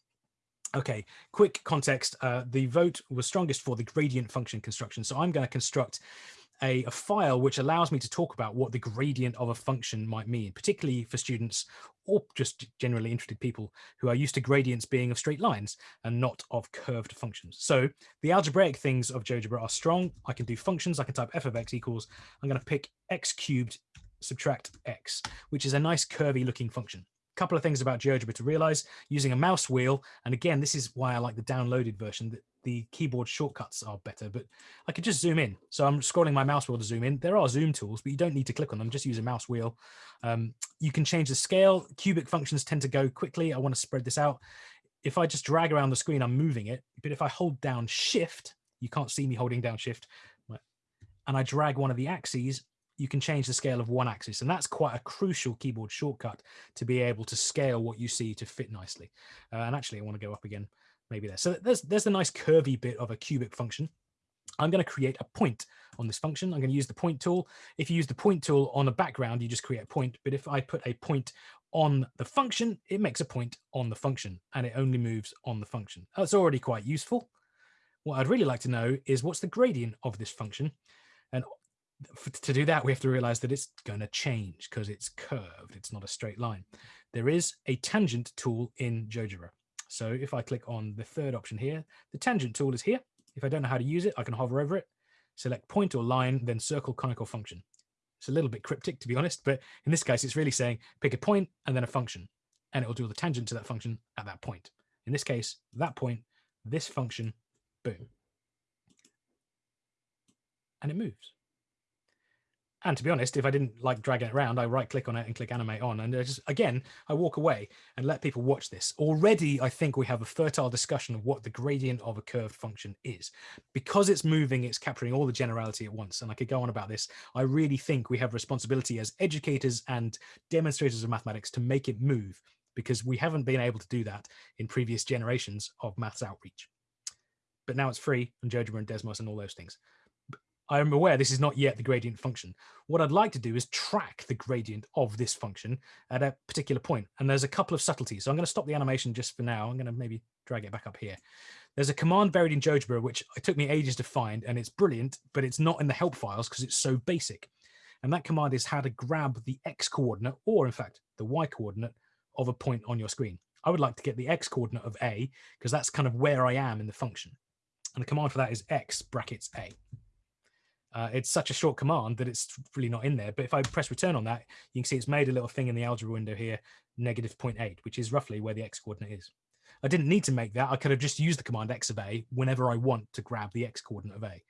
Okay, quick context. Uh, the vote was strongest for the gradient function construction. So I'm going to construct a, a, file which allows me to talk about what the gradient of a function might mean, particularly for students or just generally interested people who are used to gradients being of straight lines and not of curved functions. So the algebraic things of GeoGebra are strong. I can do functions. I can type f of x equals. I'm going to pick x cubed subtract x, which is a nice curvy looking function A couple of things about GeoGebra to realize using a mouse wheel. And again, this is why I like the downloaded version that the keyboard shortcuts are better, but I could just zoom in. So I'm scrolling my mouse wheel to zoom in. There are zoom tools, but you don't need to click on them. Just use a mouse wheel. Um, you can change the scale. Cubic functions tend to go quickly. I want to spread this out. If I just drag around the screen, I'm moving it. But if I hold down shift, you can't see me holding down shift, and I drag one of the axes, you can change the scale of one axis. And that's quite a crucial keyboard shortcut to be able to scale what you see to fit nicely. Uh, and actually, I want to go up again, maybe there. So there's, there's the nice curvy bit of a cubic function. I'm going to create a point on this function. I'm going to use the point tool. If you use the point tool on a background, you just create a point. But if I put a point on the function, it makes a point on the function and it only moves on the function. That's already quite useful. What I'd really like to know is what's the gradient of this function? And to do that, we have to realize that it's going to change because it's curved. It's not a straight line. There is a tangent tool in GeoGebra. So if I click on the third option here, the tangent tool is here. If I don't know how to use it, I can hover over it, select point or line, then circle conical function. It's a little bit cryptic, to be honest, but in this case, it's really saying pick a point and then a function, and it will do the tangent to that function at that point. In this case, that point, this function, boom. And it moves. And to be honest, if I didn't like dragging it around, I right click on it and click animate on. And just, again, I walk away and let people watch this. Already, I think we have a fertile discussion of what the gradient of a curved function is. Because it's moving, it's capturing all the generality at once. And I could go on about this. I really think we have responsibility as educators and demonstrators of mathematics to make it move because we haven't been able to do that in previous generations of maths outreach. But now it's free and GeoGebra and Desmos and all those things. I'm aware this is not yet the gradient function. What I'd like to do is track the gradient of this function at a particular point. And there's a couple of subtleties. So I'm going to stop the animation just for now. I'm going to maybe drag it back up here. There's a command buried in GeoGebra, which it took me ages to find, and it's brilliant, but it's not in the help files because it's so basic. And that command is how to grab the X coordinate, or in fact, the Y coordinate of a point on your screen. I would like to get the X coordinate of A because that's kind of where I am in the function. And the command for that is X brackets A. Uh, it's such a short command that it's really not in there. But if I press return on that, you can see it's made a little thing in the algebra window here, negative 0.8, which is roughly where the x coordinate is. I didn't need to make that. I could have just used the command x of a whenever I want to grab the x coordinate of a.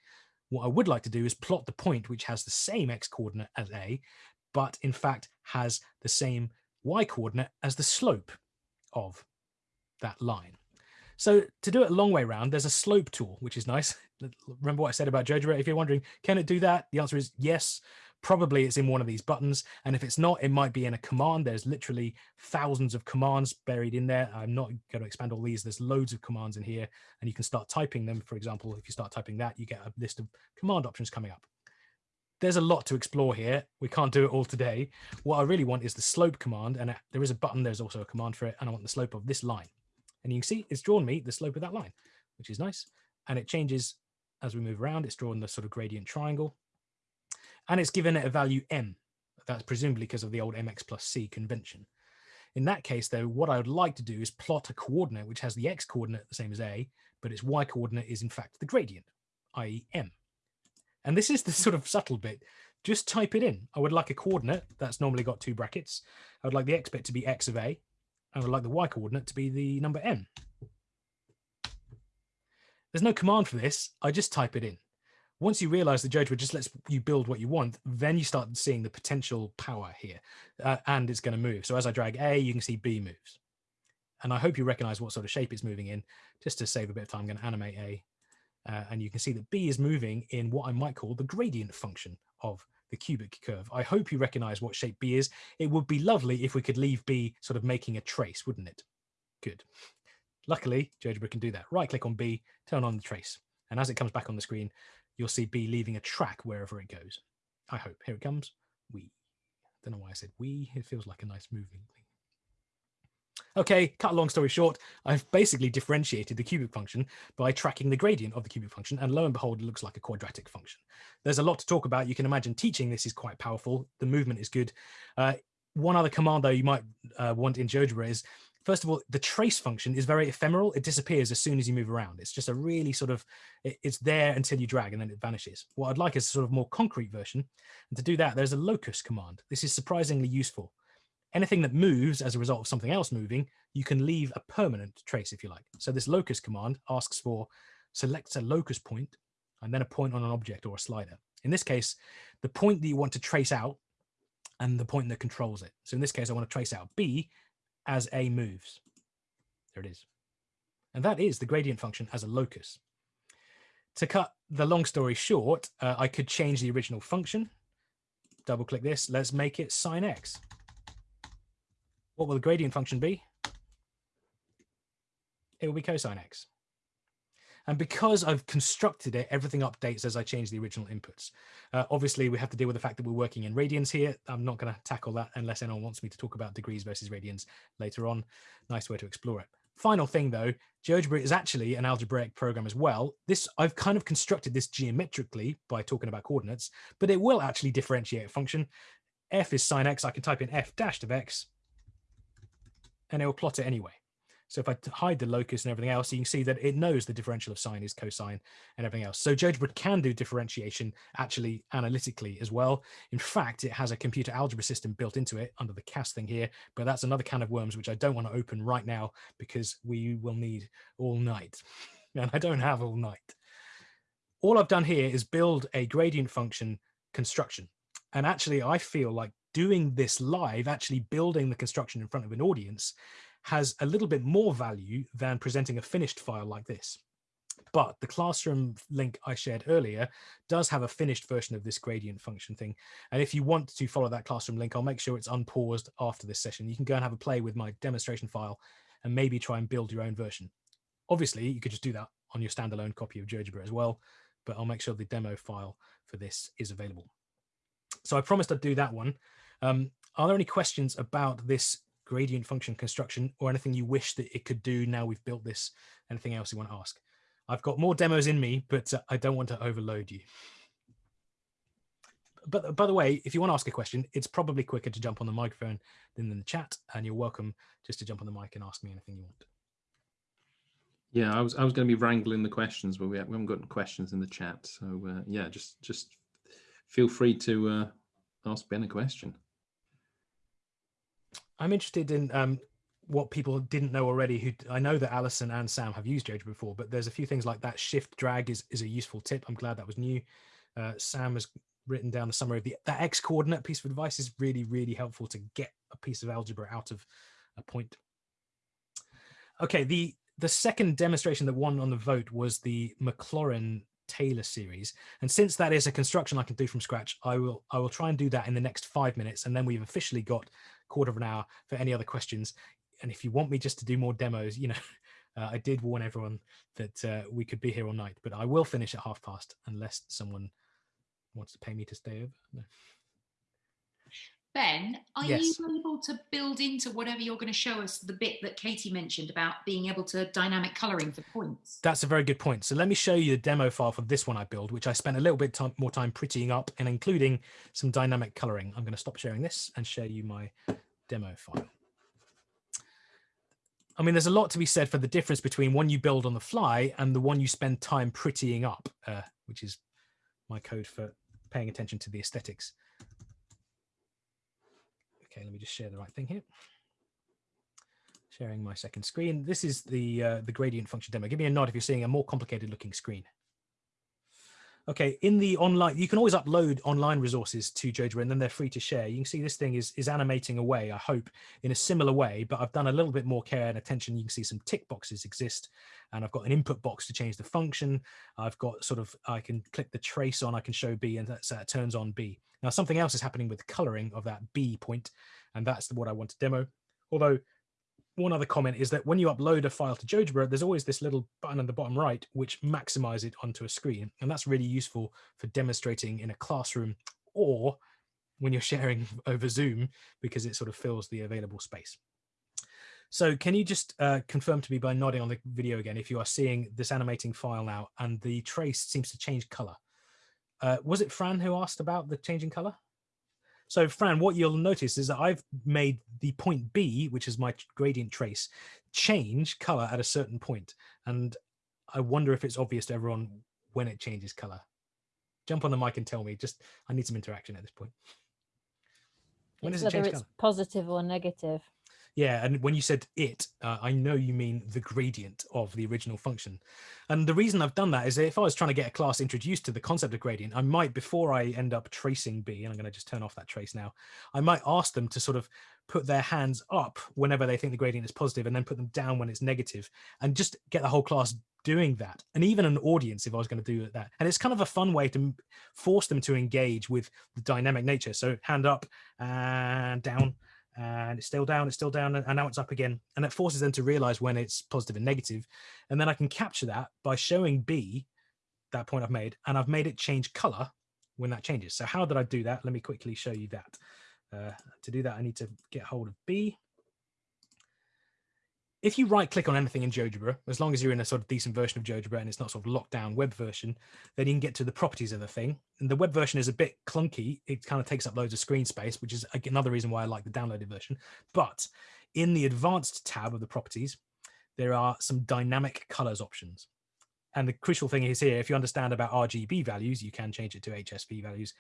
What I would like to do is plot the point which has the same x coordinate as a, but in fact has the same y coordinate as the slope of that line. So to do it a long way around, there's a slope tool, which is nice. Remember what I said about GeoGebra? If you're wondering, can it do that? The answer is yes. Probably it's in one of these buttons. And if it's not, it might be in a command. There's literally thousands of commands buried in there. I'm not going to expand all these. There's loads of commands in here and you can start typing them. For example, if you start typing that, you get a list of command options coming up. There's a lot to explore here. We can't do it all today. What I really want is the slope command. And uh, there is a button. There's also a command for it. And I want the slope of this line. And you can see it's drawn me the slope of that line, which is nice. And it changes as we move around. It's drawn the sort of gradient triangle. And it's given it a value m. That's presumably because of the old mx plus c convention. In that case, though, what I would like to do is plot a coordinate which has the x coordinate the same as a, but its y coordinate is in fact the gradient, i.e. m. And this is the sort of subtle bit. Just type it in. I would like a coordinate that's normally got two brackets. I would like the x bit to be x of a, I would like the y coordinate to be the number n. There's no command for this. I just type it in. Once you realize the GeoGebra just lets you build what you want, then you start seeing the potential power here uh, and it's going to move. So as I drag A, you can see B moves. And I hope you recognize what sort of shape it's moving in. Just to save a bit of time, I'm going to animate A. Uh, and you can see that B is moving in what I might call the gradient function of the cubic curve. I hope you recognize what shape B is. It would be lovely if we could leave B sort of making a trace, wouldn't it? Good. Luckily, GeoGebra can do that. Right click on B, turn on the trace. And as it comes back on the screen, you'll see B leaving a track wherever it goes. I hope. Here it comes. we. Don't know why I said we. It feels like a nice moving thing. Okay, cut a long story short, I've basically differentiated the cubic function by tracking the gradient of the cubic function, and lo and behold, it looks like a quadratic function. There's a lot to talk about. You can imagine teaching this is quite powerful. The movement is good. Uh, one other command, though, you might uh, want in GeoGebra is, first of all, the trace function is very ephemeral. It disappears as soon as you move around. It's just a really sort of, it, it's there until you drag and then it vanishes. What I'd like is a sort of more concrete version. And to do that, there's a locus command. This is surprisingly useful anything that moves as a result of something else moving, you can leave a permanent trace if you like. So this locus command asks for selects a locus point and then a point on an object or a slider. In this case, the point that you want to trace out and the point that controls it. So in this case, I want to trace out B as A moves. There it is. And that is the gradient function as a locus. To cut the long story short, uh, I could change the original function. Double click this. Let's make it sine x. What will the gradient function be? It will be cosine x. And because I've constructed it, everything updates as I change the original inputs. Uh, obviously, we have to deal with the fact that we're working in radians here. I'm not going to tackle that unless anyone wants me to talk about degrees versus radians later on. Nice way to explore it. Final thing though, GeoGebra is actually an algebraic program as well. This I've kind of constructed this geometrically by talking about coordinates, but it will actually differentiate a function. f is sine x. I can type in f dashed of x and it will plot it anyway. So if I hide the locus and everything else, you can see that it knows the differential of sine is cosine and everything else. So GeoGebra can do differentiation actually analytically as well. In fact, it has a computer algebra system built into it under the CAS thing here, but that's another can of worms, which I don't want to open right now because we will need all night and I don't have all night. All I've done here is build a gradient function construction. And actually, I feel like doing this live, actually building the construction in front of an audience has a little bit more value than presenting a finished file like this. But the classroom link I shared earlier does have a finished version of this gradient function thing. And if you want to follow that classroom link, I'll make sure it's unpaused after this session. You can go and have a play with my demonstration file and maybe try and build your own version. Obviously, you could just do that on your standalone copy of GeoGebra as well, but I'll make sure the demo file for this is available. So I promised I'd do that one. Um, are there any questions about this gradient function construction or anything you wish that it could do now we've built this? Anything else you want to ask? I've got more demos in me, but uh, I don't want to overload you. But by the way, if you want to ask a question, it's probably quicker to jump on the microphone than in the chat, and you're welcome just to jump on the mic and ask me anything you want. Yeah, I was I was going to be wrangling the questions, but we haven't got questions in the chat. So uh, yeah, just just feel free to uh, ask Ben a question. I'm interested in um, what people didn't know already. Who I know that Alison and Sam have used GeoGebra before, but there's a few things like that. Shift drag is is a useful tip. I'm glad that was new. Uh, Sam has written down the summary of the that x coordinate piece of advice is really really helpful to get a piece of algebra out of a point. Okay, the the second demonstration that won on the vote was the Maclaurin Taylor series. And since that is a construction I can do from scratch, I will I will try and do that in the next five minutes. And then we've officially got quarter of an hour for any other questions. And if you want me just to do more demos, you know, uh, I did warn everyone that uh, we could be here all night, but I will finish at half past unless someone wants to pay me to stay over. No. Ben, are Yes. you able to build into whatever you're going to show us the bit that Katie mentioned about being able to dynamic colouring for points? That's a very good point. So let me show you the demo file for this one I built, which I spent a little bit more time prettying up and including some dynamic coloring. I'm going to stop sharing this and show you my demo file. I mean, there's a lot to be said for the difference between one you build on the fly and the one you spend time prettying up, uh, which is my code for paying attention to the aesthetics. Okay, let me just share the right thing here sharing my second screen. This is the uh, the gradient function demo. Give me a nod if you're seeing a more complicated looking screen. Okay, in the online, you can always upload online resources to Jojo and then they're free to share. You can see this thing is, is animating away, I hope, in a similar way, but I've done a little bit more care and attention. You can see some tick boxes exist and I've got an input box to change the function. I've got sort of, I can click the trace on, I can show B and that, that turns on B. Now something else is happening with coloring of that B point, and that's what I want to demo. Although one other comment is that when you upload a file to GeoGebra, there's always this little button on the bottom right, which maximizes it onto a screen. And that's really useful for demonstrating in a classroom or when you're sharing over Zoom because it sort of fills the available space. So can you just uh, confirm to me by nodding on the video again if you are seeing this animating file now and the trace seems to change color? Uh, was it Fran who asked about the changing color? So Fran, what you'll notice is that I've made the point B, which is my gradient trace, change color at a certain point. And I wonder if it's obvious to everyone when it changes color. Jump on the mic and tell me, just, I need some interaction at this point. When does it Whether change it's color? positive or negative. Yeah, and when you said it, uh, I know you mean the gradient of the original function. And the reason I've done that is that if I was trying to get a class introduced to the concept of gradient, I might, before I end up tracing B, and I'm going to just turn off that trace now, I might ask them to sort of put their hands up whenever they think the gradient is positive and then put them down when it's negative and just get the whole class doing that. And even an audience, if I was going to do that. And it's kind of a fun way to force them to engage with the dynamic nature. So hand up and down and it's still down, it's still down, and now it's up again. And it forces them to realize when it's positive and negative. And then I can capture that by showing B, that point I've made, and I've made it change color when that changes. So how did I do that? Let me quickly show you that. Uh, to do that, I need to get hold of B. If you right click on anything in GeoGebra, as long as you're in a sort of decent version of GeoGebra and it's not sort of locked down web version, then you can get to the properties of the thing. And the web version is a bit clunky. It kind of takes up loads of screen space, which is another reason why I like the downloaded version. But in the advanced tab of the properties, there are some dynamic colors options. And the crucial thing is here, if you understand about RGB values, you can change it to HSV values.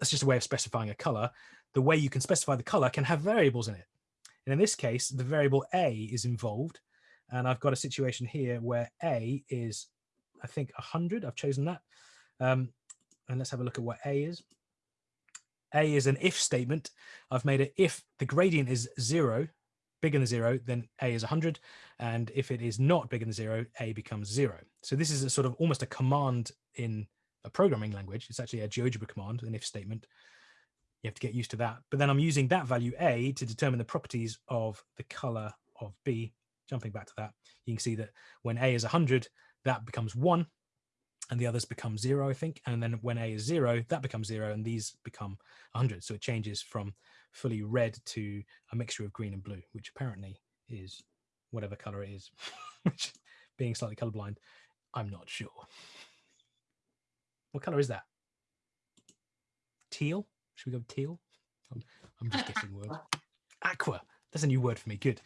That's just a way of specifying a color. The way you can specify the color can have variables in it. And in this case, the variable A is involved. And I've got a situation here where A is, I think, 100. I've chosen that. Um, and let's have a look at what A is. A is an if statement. I've made it if the gradient is zero, bigger than zero, then A is 100. And if it is not bigger than zero, A becomes zero. So this is a sort of almost a command in a programming language. It's actually a GeoGebra command, an if statement. You have to get used to that. But then I'm using that value A to determine the properties of the color of B. Jumping back to that, you can see that when A is 100, that becomes one and the others become zero, I think. And then when A is zero, that becomes zero and these become 100. So it changes from fully red to a mixture of green and blue, which apparently is whatever color it is, which being slightly colorblind, I'm not sure. What color is that? Teal? Should we go teal? I'm, I'm just guessing words. Aqua. That's a new word for me. Good.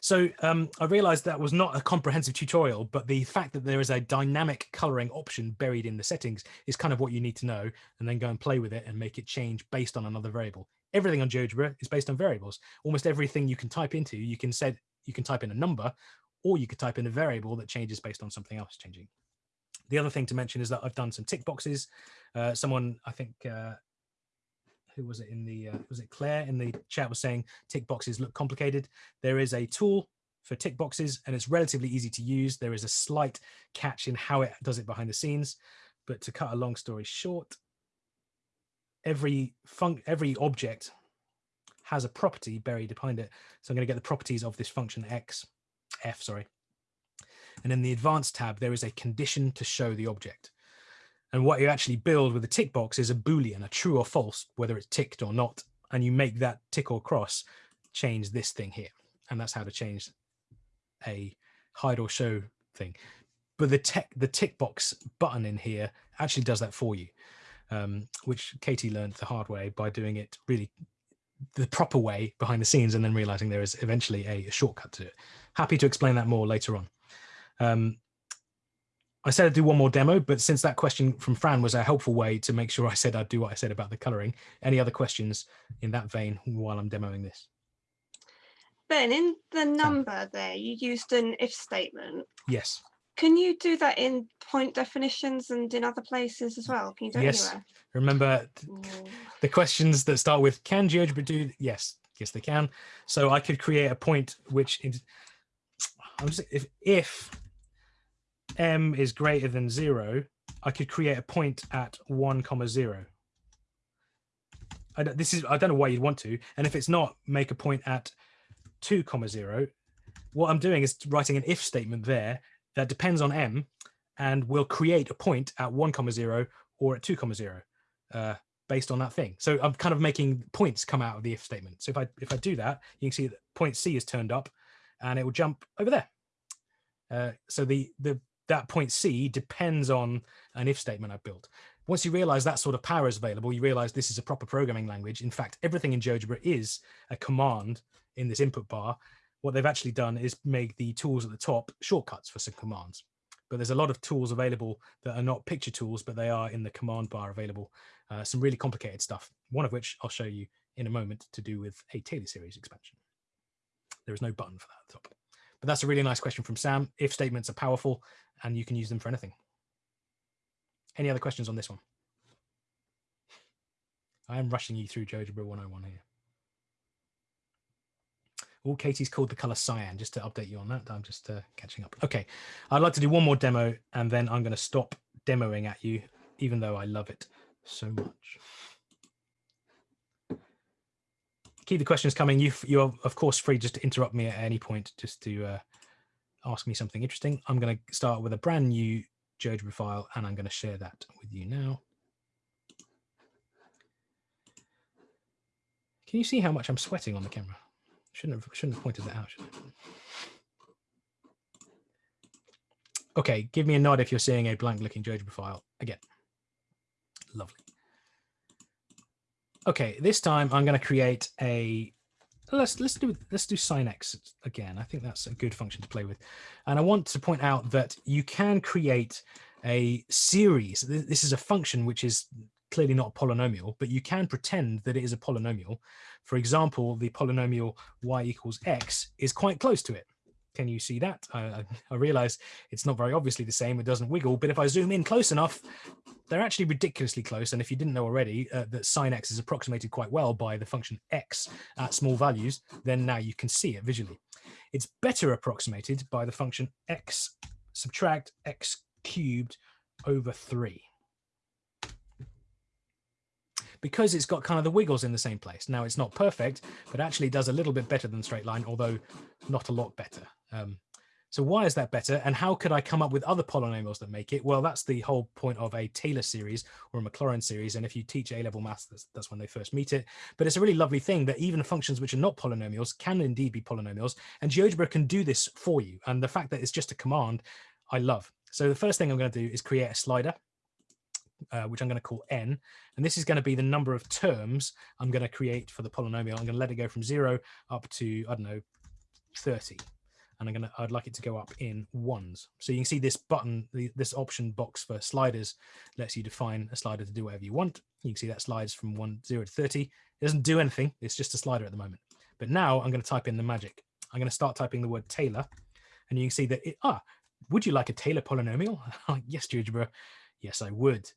So um, I realized that was not a comprehensive tutorial, but the fact that there is a dynamic coloring option buried in the settings is kind of what you need to know and then go and play with it and make it change based on another variable. Everything on GeoGebra is based on variables. Almost everything you can type into, you can set, you can type in a number or you could type in a variable that changes based on something else changing. The other thing to mention is that I've done some tick boxes. Uh, someone, I think, uh, who was it in the uh, was it Claire in the chat was saying tick boxes look complicated. There is a tool for tick boxes and it's relatively easy to use. There is a slight catch in how it does it behind the scenes, but to cut a long story short, every fun every object has a property buried behind it. So I'm going to get the properties of this function x, f, sorry. And in the advanced tab, there is a condition to show the object. And what you actually build with a tick box is a Boolean, a true or false, whether it's ticked or not. And you make that tick or cross change this thing here. And that's how to change a hide or show thing. But the tech, the tick box button in here actually does that for you, um, which Katie learned the hard way by doing it really the proper way behind the scenes and then realizing there is eventually a, a shortcut to it. Happy to explain that more later on. Um, I said I'd do one more demo, but since that question from Fran was a helpful way to make sure I said I'd do what I said about the coloring, any other questions in that vein while I'm demoing this? Ben, in the number there, you used an if statement. Yes. Can you do that in point definitions and in other places as well? Can you do it Yes. anywhere? Remember Ooh. the questions that start with can GeoGebra do? Yes, yes, they can. So I could create a point which is, I'm just, if, if m is greater than zero, I could create a point at one comma zero. I don't, this is I don't know why you'd want to, and if it's not, make a point at two comma zero. What I'm doing is writing an if statement there that depends on m, and will create a point at one comma zero or at two comma zero. Uh, based on that thing. So I'm kind of making points come out of the if statement. So if I if I do that, you can see that point C is turned up and it will jump over there. Uh, so the the that point C depends on an if statement I've built. Once you realize that sort of power is available, you realize this is a proper programming language. In fact, everything in GeoGebra is a command in this input bar. What they've actually done is make the tools at the top shortcuts for some commands. But there's a lot of tools available that are not picture tools, but they are in the command bar available. Uh, some really complicated stuff, one of which I'll show you in a moment to do with a Taylor series expansion. There is no button for that at the top. But that's a really nice question from Sam. If statements are powerful and you can use them for anything. Any other questions on this one? I am rushing you through GeoGebra 101 here. Oh, Katie's called the color cyan, just to update you on that. I'm just uh, catching up. Okay, I'd like to do one more demo and then I'm going to stop demoing at you, even though I love it so much. Keep the questions coming. You, you're, of course, free just to interrupt me at any point, just to uh, ask me something interesting. I'm going to start with a brand new GeoGebra file, and I'm going to share that with you now. Can you see how much I'm sweating on the camera? Shouldn't have shouldn't have pointed that out. Okay, give me a nod if you're seeing a blank looking GeoGebra file again. Lovely. Okay, this time I'm going to create a let's let's do let's do sine x again. I think that's a good function to play with. And I want to point out that you can create a series. This is a function which is clearly not a polynomial, but you can pretend that it is a polynomial. For example, the polynomial y equals x is quite close to it. Can you see that? I, I realize it's not very obviously the same. It doesn't wiggle, but if I zoom in close enough, they're actually ridiculously close. And if you didn't know already uh, that sine x is approximated quite well by the function x at small values, then now you can see it visually. It's better approximated by the function x subtract x cubed over 3 because it's got kind of the wiggles in the same place. Now it's not perfect, but actually does a little bit better than straight line, although not a lot better. Um, so why is that better? And how could I come up with other polynomials that make it? Well, that's the whole point of a Taylor series or a Maclaurin series. And if you teach A-level maths, that's, that's when they first meet it. But it's a really lovely thing that even functions which are not polynomials can indeed be polynomials. And GeoGebra can do this for you. And the fact that it's just a command, I love. So the first thing I'm going to do is create a slider uh, which I'm going to call n. And this is going to be the number of terms I'm going to create for the polynomial. I'm going to let it go from zero up to, I don't know, 30. And I'm to, I'd like it to go up in ones. So you can see this button, the, this option box for sliders lets you define a slider to do whatever you want. You can see that slides from one, zero to 30. It doesn't do anything. It's just a slider at the moment. But now I'm going to type in the magic. I'm going to start typing the word Taylor. And you can see that, it, ah, would you like a Taylor polynomial? yes, GeoGebra. Yes, I would.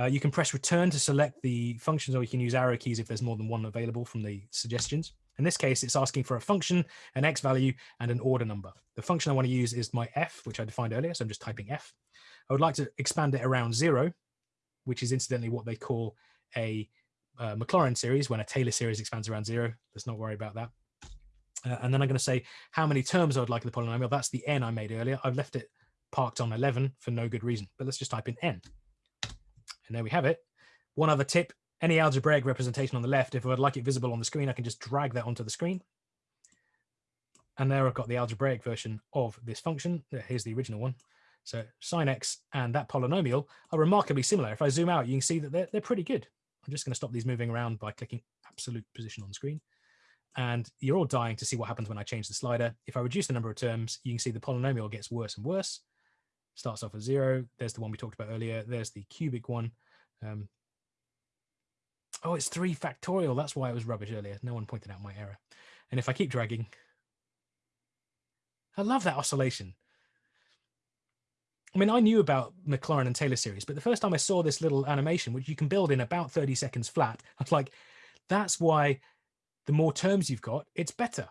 Uh, you can press return to select the functions, or you can use arrow keys if there's more than one available from the suggestions. In this case, it's asking for a function, an x value, and an order number. The function I want to use is my f, which I defined earlier, so I'm just typing f. I would like to expand it around zero, which is incidentally what they call a uh, Maclaurin series. When a Taylor series expands around zero, let's not worry about that. Uh, and then I'm going to say how many terms I would like in the polynomial. That's the n I made earlier. I've left it parked on 11 for no good reason, but let's just type in n. And there we have it. One other tip, any algebraic representation on the left, if I'd like it visible on the screen, I can just drag that onto the screen. And there I've got the algebraic version of this function. Here's the original one. So sine x and that polynomial are remarkably similar. If I zoom out, you can see that they're, they're pretty good. I'm just going to stop these moving around by clicking absolute position on the screen. And you're all dying to see what happens when I change the slider. If I reduce the number of terms, you can see the polynomial gets worse and worse starts off at zero. There's the one we talked about earlier. There's the cubic one. Um, oh, it's three factorial. That's why it was rubbish earlier. No one pointed out my error. And if I keep dragging, I love that oscillation. I mean, I knew about Maclaurin and Taylor series, but the first time I saw this little animation, which you can build in about 30 seconds flat, I was like, that's why the more terms you've got, it's better.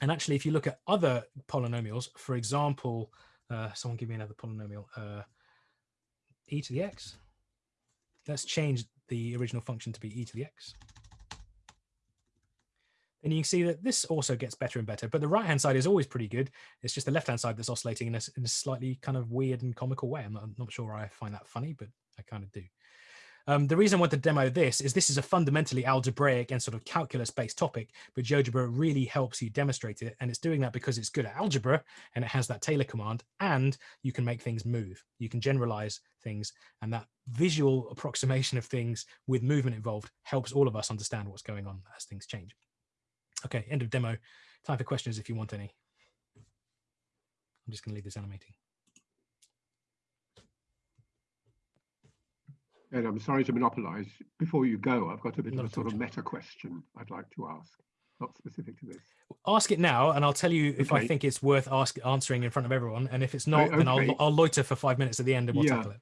And actually, if you look at other polynomials, for example, uh, someone give me another polynomial. Uh, e to the x. Let's change the original function to be e to the x. And you can see that this also gets better and better, but the right-hand side is always pretty good. It's just the left-hand side that's oscillating in a, in a, slightly kind of weird and comical way. I'm not, I'm not, sure I find that funny, but I kind of do. Um, the reason I want to demo this is this is a fundamentally algebraic and sort of calculus-based topic, but GeoGebra really helps you demonstrate it. And it's doing that because it's good at algebra and it has that Taylor command and you can make things move. You can generalize things and that visual approximation of things with movement involved helps all of us understand what's going on as things change. Okay, end of demo. Time for questions if you want any. I'm just going to leave this animating. And I'm sorry to monopolize. Before you go, I've got a bit Not of a sort of meta question I'd like to ask, not specific to this. Ask it now, and I'll tell you if I think it's worth ask, answering in front of everyone. And if it's not, then I'll. I'll loiter for five minutes at the end and we'll Yeah. tackle it.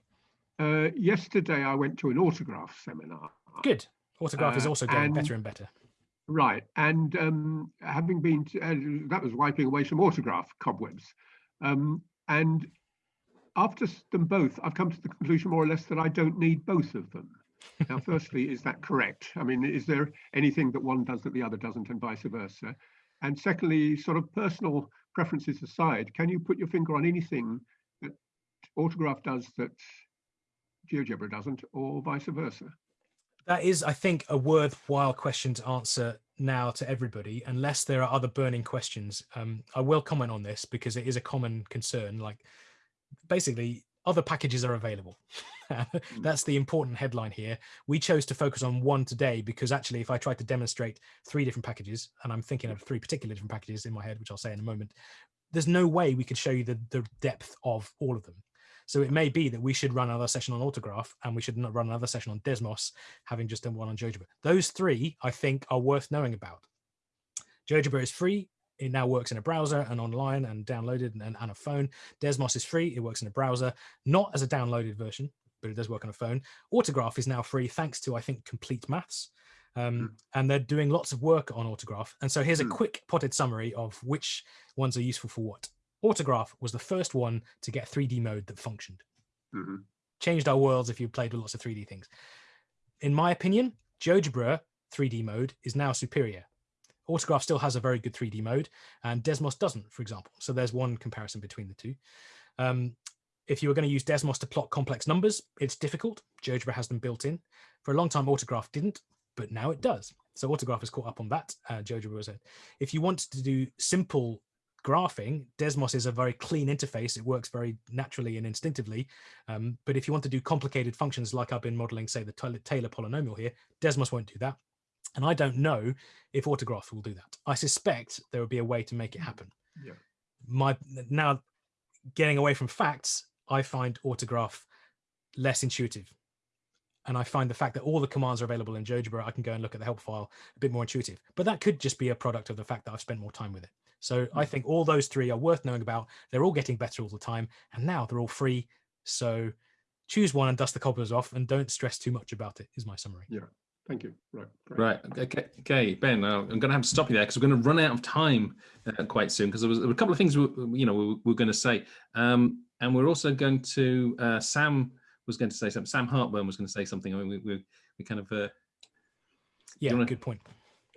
Uh, yesterday, I went to an autograph seminar. Good. Autograph is Uh, also getting and- better and better. Right, and um, having been, to, uh, that was wiping away some autograph cobwebs. Um, and after them both, I've come to the conclusion more or less that I don't need both of them. Now, firstly, is that correct? I mean, is there anything that one does that the other doesn't and vice versa? And secondly, sort of personal preferences aside, can you put your finger on anything that autograph does that GeoGebra doesn't or vice versa? That is, I think, a worthwhile question to answer now to everybody, unless there are other burning questions. Um, I will comment on this because it is a common concern. Like, basically, other packages are available. Hmm. That's the important headline here. We chose to focus on one today because actually, if I tried to demonstrate three different packages, and I'm thinking of three particular different packages in my head, which I'll say in a moment, there's no way we could show you the, the depth of all of them. So it may be that we should run another session on Autograph and we should not run another session on Desmos, having just done one on GeoGebra. Those three, I think, are worth knowing about. GeoGebra is free. It now works in a browser and online and downloaded and, and a phone. Desmos is free. It works in a browser, not as a downloaded version, but it does work on a phone. Autograph is now free thanks to, I think, Complete Maths. Um, And they're doing lots of work on Autograph. And so here's a Mm. quick potted summary of which ones are useful for what. Autograph was the first one to get 3D mode that functioned. Mhm. Changed our worlds if you played with lots of 3D things. In my opinion, GeoGebra 3D mode is now superior. Autograph still has a very good 3D mode, and Desmos doesn't, for example. So there's one comparison between the two. Um, if you were going to use Desmos to plot complex numbers, it's difficult. GeoGebra has them built in. For a long time, Autograph didn't, but now it does. So Autograph has caught up on that. Uh, GeoGebra was it. If you want to do simple graphing, Desmos is a very clean interface. It works very naturally and instinctively. Um, but if you want to do complicated functions like I've been modeling, say the Taylor polynomial here, Desmos won't do that. And I don't know if Autograph will do that. I suspect there will be a way to make it hmm. happen. Yeah. My now getting away from facts, I find Autograph less intuitive. And I find the fact that all the commands are available in GeoGebra, I can go and look at the help file a bit more intuitive. But that could just be a product of the fact that I've spent more time with it. So I hmm. think all those three are worth knowing about. They're all getting better all the time. And now they're all free. So choose one and dust the cobblers off and don't stress too much about it, is my summary. Thank you. Right. great. Right. Okay. Okay, Ben. Uh, I'm going to have to stop you there because we're going to run out of time uh, quite soon because there, was there were a couple of things we, you know we, we were going to say, um, and we're also going to uh, Sam was going to say something. Sam Hartburn was going to say something. I mean, we we, we kind of uh, Yeah, wanna- good point.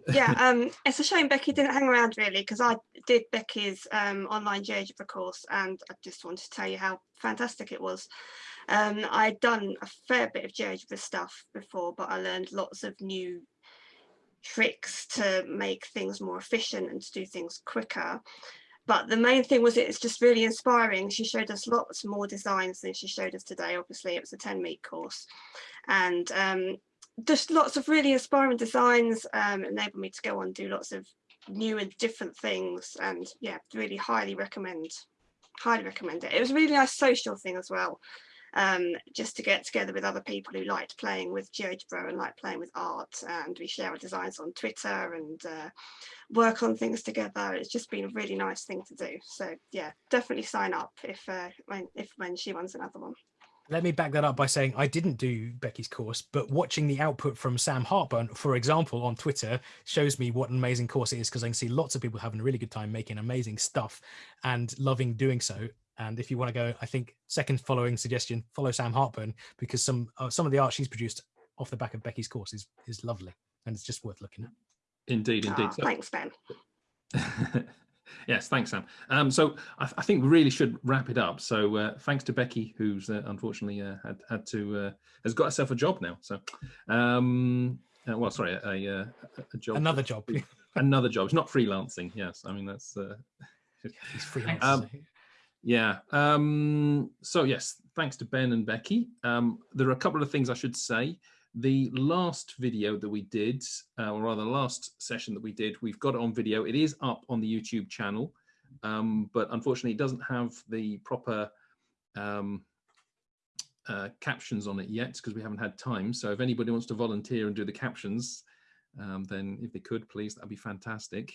Yeah, um, it's a shame Becky didn't hang around really because I did Becky's um, online GeoGebra course and I just wanted to tell you how fantastic it was. Um, I'd done a fair bit of GeoGebra stuff before, but I learned lots of new tricks to make things more efficient and to do things quicker. But the main thing was it's just really inspiring. She showed us lots more designs than she showed us today. Obviously, it was a 10 week course. And um, just lots of really inspiring designs um, enabled me to go on do lots of new and different things and yeah really highly recommend highly recommend it. It was a really nice social thing as well um, just to get together with other people who liked playing with GeoGebra and like playing with art and we share our designs on Twitter and uh, work on things together. It's just been a really nice thing to do. So yeah definitely sign up if uh, when if when she runs another one Let me back that up by saying I didn't do Becky's course, but watching the output from Sam Hartburn, for example, on Twitter shows me what an amazing course it is because I can see lots of people having a really good time making amazing stuff and loving doing so. And if you want to go, I think second following suggestion, follow Sam Hartburn because some uh, some of the art she's produced off the back of Becky's course is is lovely and it's just worth looking at. indeed, indeed. Ah, So- thanks ben Yes, thanks, Sam. Um, so I, I, think we really should wrap it up. So uh, thanks to Becky, who's uh, unfortunately uh, had had to uh, has got herself a job now. So, um, uh, well, sorry, a, a, a, job. Another job. Another job. It's not freelancing. Yes, I mean that's. Uh, He's freelancing. Um, yeah. Um, so yes, thanks to Ben and Becky. Um, there are a couple of things I should say. The last video that we did, uh, or rather the last session that we did, we've got it on video. It is up on the YouTube channel, um, but unfortunately it doesn't have the proper um, uh, captions on it yet because we haven't had time. So if anybody wants to volunteer and do the captions, um, then if they could, please, that'd be fantastic.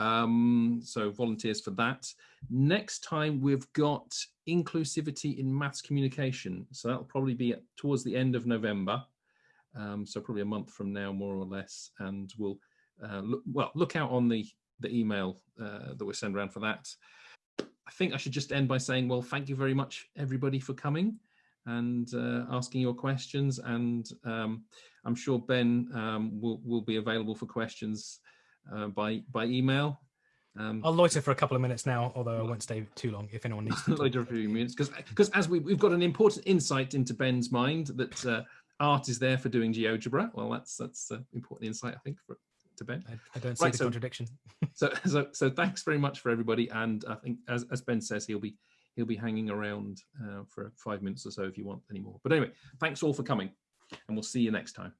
Um, so volunteers for that. Next time we've got inclusivity in maths communication. So that'll probably be towards the end of November. Um, so probably a month from now, more or less, and we'll uh, look, well look out on the the email uh, that we send around for that. I think I should just end by saying, well, thank you very much, everybody, for coming and uh, asking your questions. And um, I'm sure Ben um, will will be available for questions uh, by by email. Um, I'll loiter for a couple of minutes now, although I won't stay too long if anyone needs to. loiter for a few minutes because because as we, we've got an important insight into Ben's mind that uh, art is there for doing GeoGebra. Well, that's that's an important insight, I think, for, to Ben. I, I don't see right, the so, contradiction. so, so, so thanks very much for everybody. And I think, as, as Ben says, he'll be he'll be hanging around uh, for five minutes or so if you want any more. But anyway, thanks all for coming, and we'll see you next time.